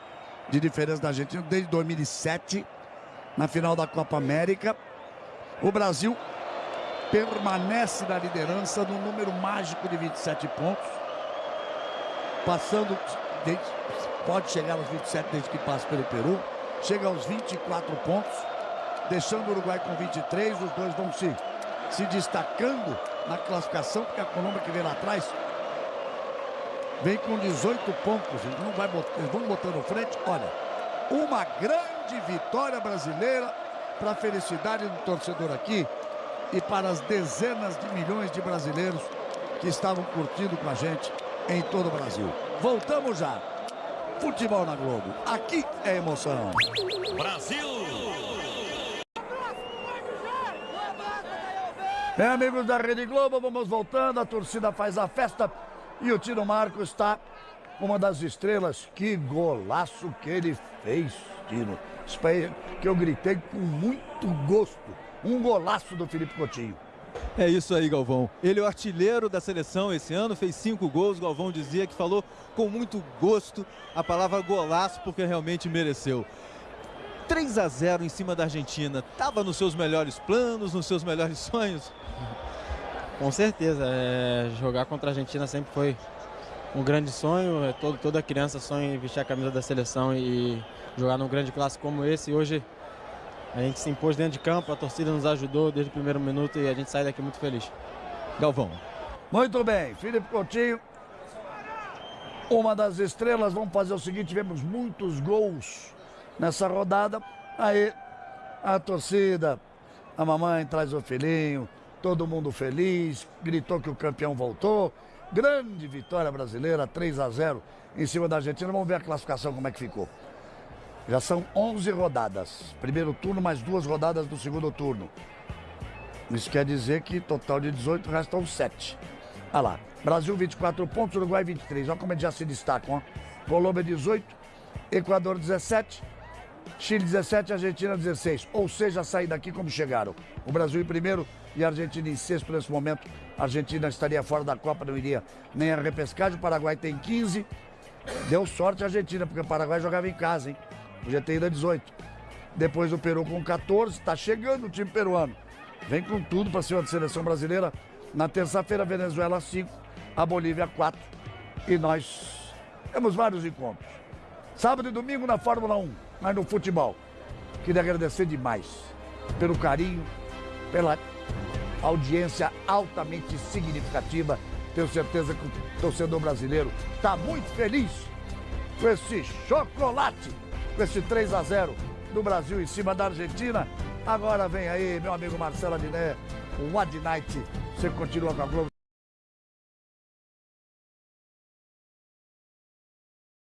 de diferença da Argentina, desde 2007, na final da Copa América. O Brasil permanece na liderança no número mágico de 27 pontos, passando, pode chegar aos 27 desde que passa pelo Peru, chega aos 24 pontos, deixando o Uruguai com 23, os dois vão se, se destacando na classificação, porque a Colômbia que vem lá atrás vem com 18 pontos, eles, não vai botar, eles vão botando frente, olha, uma grande vitória brasileira para a felicidade do torcedor aqui e para as dezenas de milhões de brasileiros que estavam curtindo com a gente em todo o Brasil. Voltamos já. Futebol na Globo. Aqui é emoção. Brasil! Bem, amigos da Rede Globo, vamos voltando. A torcida faz a festa e o Tino Marco está uma das estrelas. Que golaço que ele fez, Tino. Que eu gritei com muito gosto. Um golaço do Felipe Coutinho. É isso aí, Galvão. Ele é o artilheiro da seleção esse ano, fez cinco gols. Galvão dizia que falou com muito gosto a palavra golaço, porque realmente mereceu. 3 a 0 em cima da Argentina. Estava nos seus melhores planos, nos seus melhores sonhos? Com certeza. É, jogar contra a Argentina sempre foi um grande sonho. É, todo, toda criança sonha em vestir a camisa da seleção e jogar num grande clássico como esse. E hoje a gente se impôs dentro de campo, a torcida nos ajudou desde o primeiro minuto e a gente sai daqui muito feliz. Galvão. Muito bem, Felipe Coutinho, uma das estrelas. Vamos fazer o seguinte: tivemos muitos gols nessa rodada. Aí a torcida, a mamãe traz o filhinho, todo mundo feliz, gritou que o campeão voltou. Grande vitória brasileira, 3 a 0 em cima da Argentina. Vamos ver a classificação como é que ficou. Já são 11 rodadas. Primeiro turno, mais duas rodadas do segundo turno. Isso quer dizer que total de 18 restam 7. Olha lá. Brasil 24 pontos, Uruguai 23. Olha como eles já se destacam. Ó. Colômbia 18, Equador 17, Chile 17, Argentina 16. Ou seja, sair daqui como chegaram. O Brasil em primeiro e a Argentina em sexto nesse momento. A Argentina estaria fora da Copa, não iria nem a repescagem. O Paraguai tem 15. Deu sorte a Argentina, porque o Paraguai jogava em casa, hein? Podia ter ido a 18. Depois o Peru com 14. Está chegando o time peruano. Vem com tudo para cima da seleção brasileira. Na terça-feira, Venezuela 5, a Bolívia 4. E nós temos vários encontros. Sábado e domingo na Fórmula 1 mas no futebol. Queria agradecer demais pelo carinho, pela audiência altamente significativa. Tenho certeza que o torcedor brasileiro está muito feliz com esse chocolate, com esse 3 a 0 do Brasil em cima da Argentina. Agora vem aí, meu amigo Marcelo Adiné, o Ad Night. Você continua com a Globo.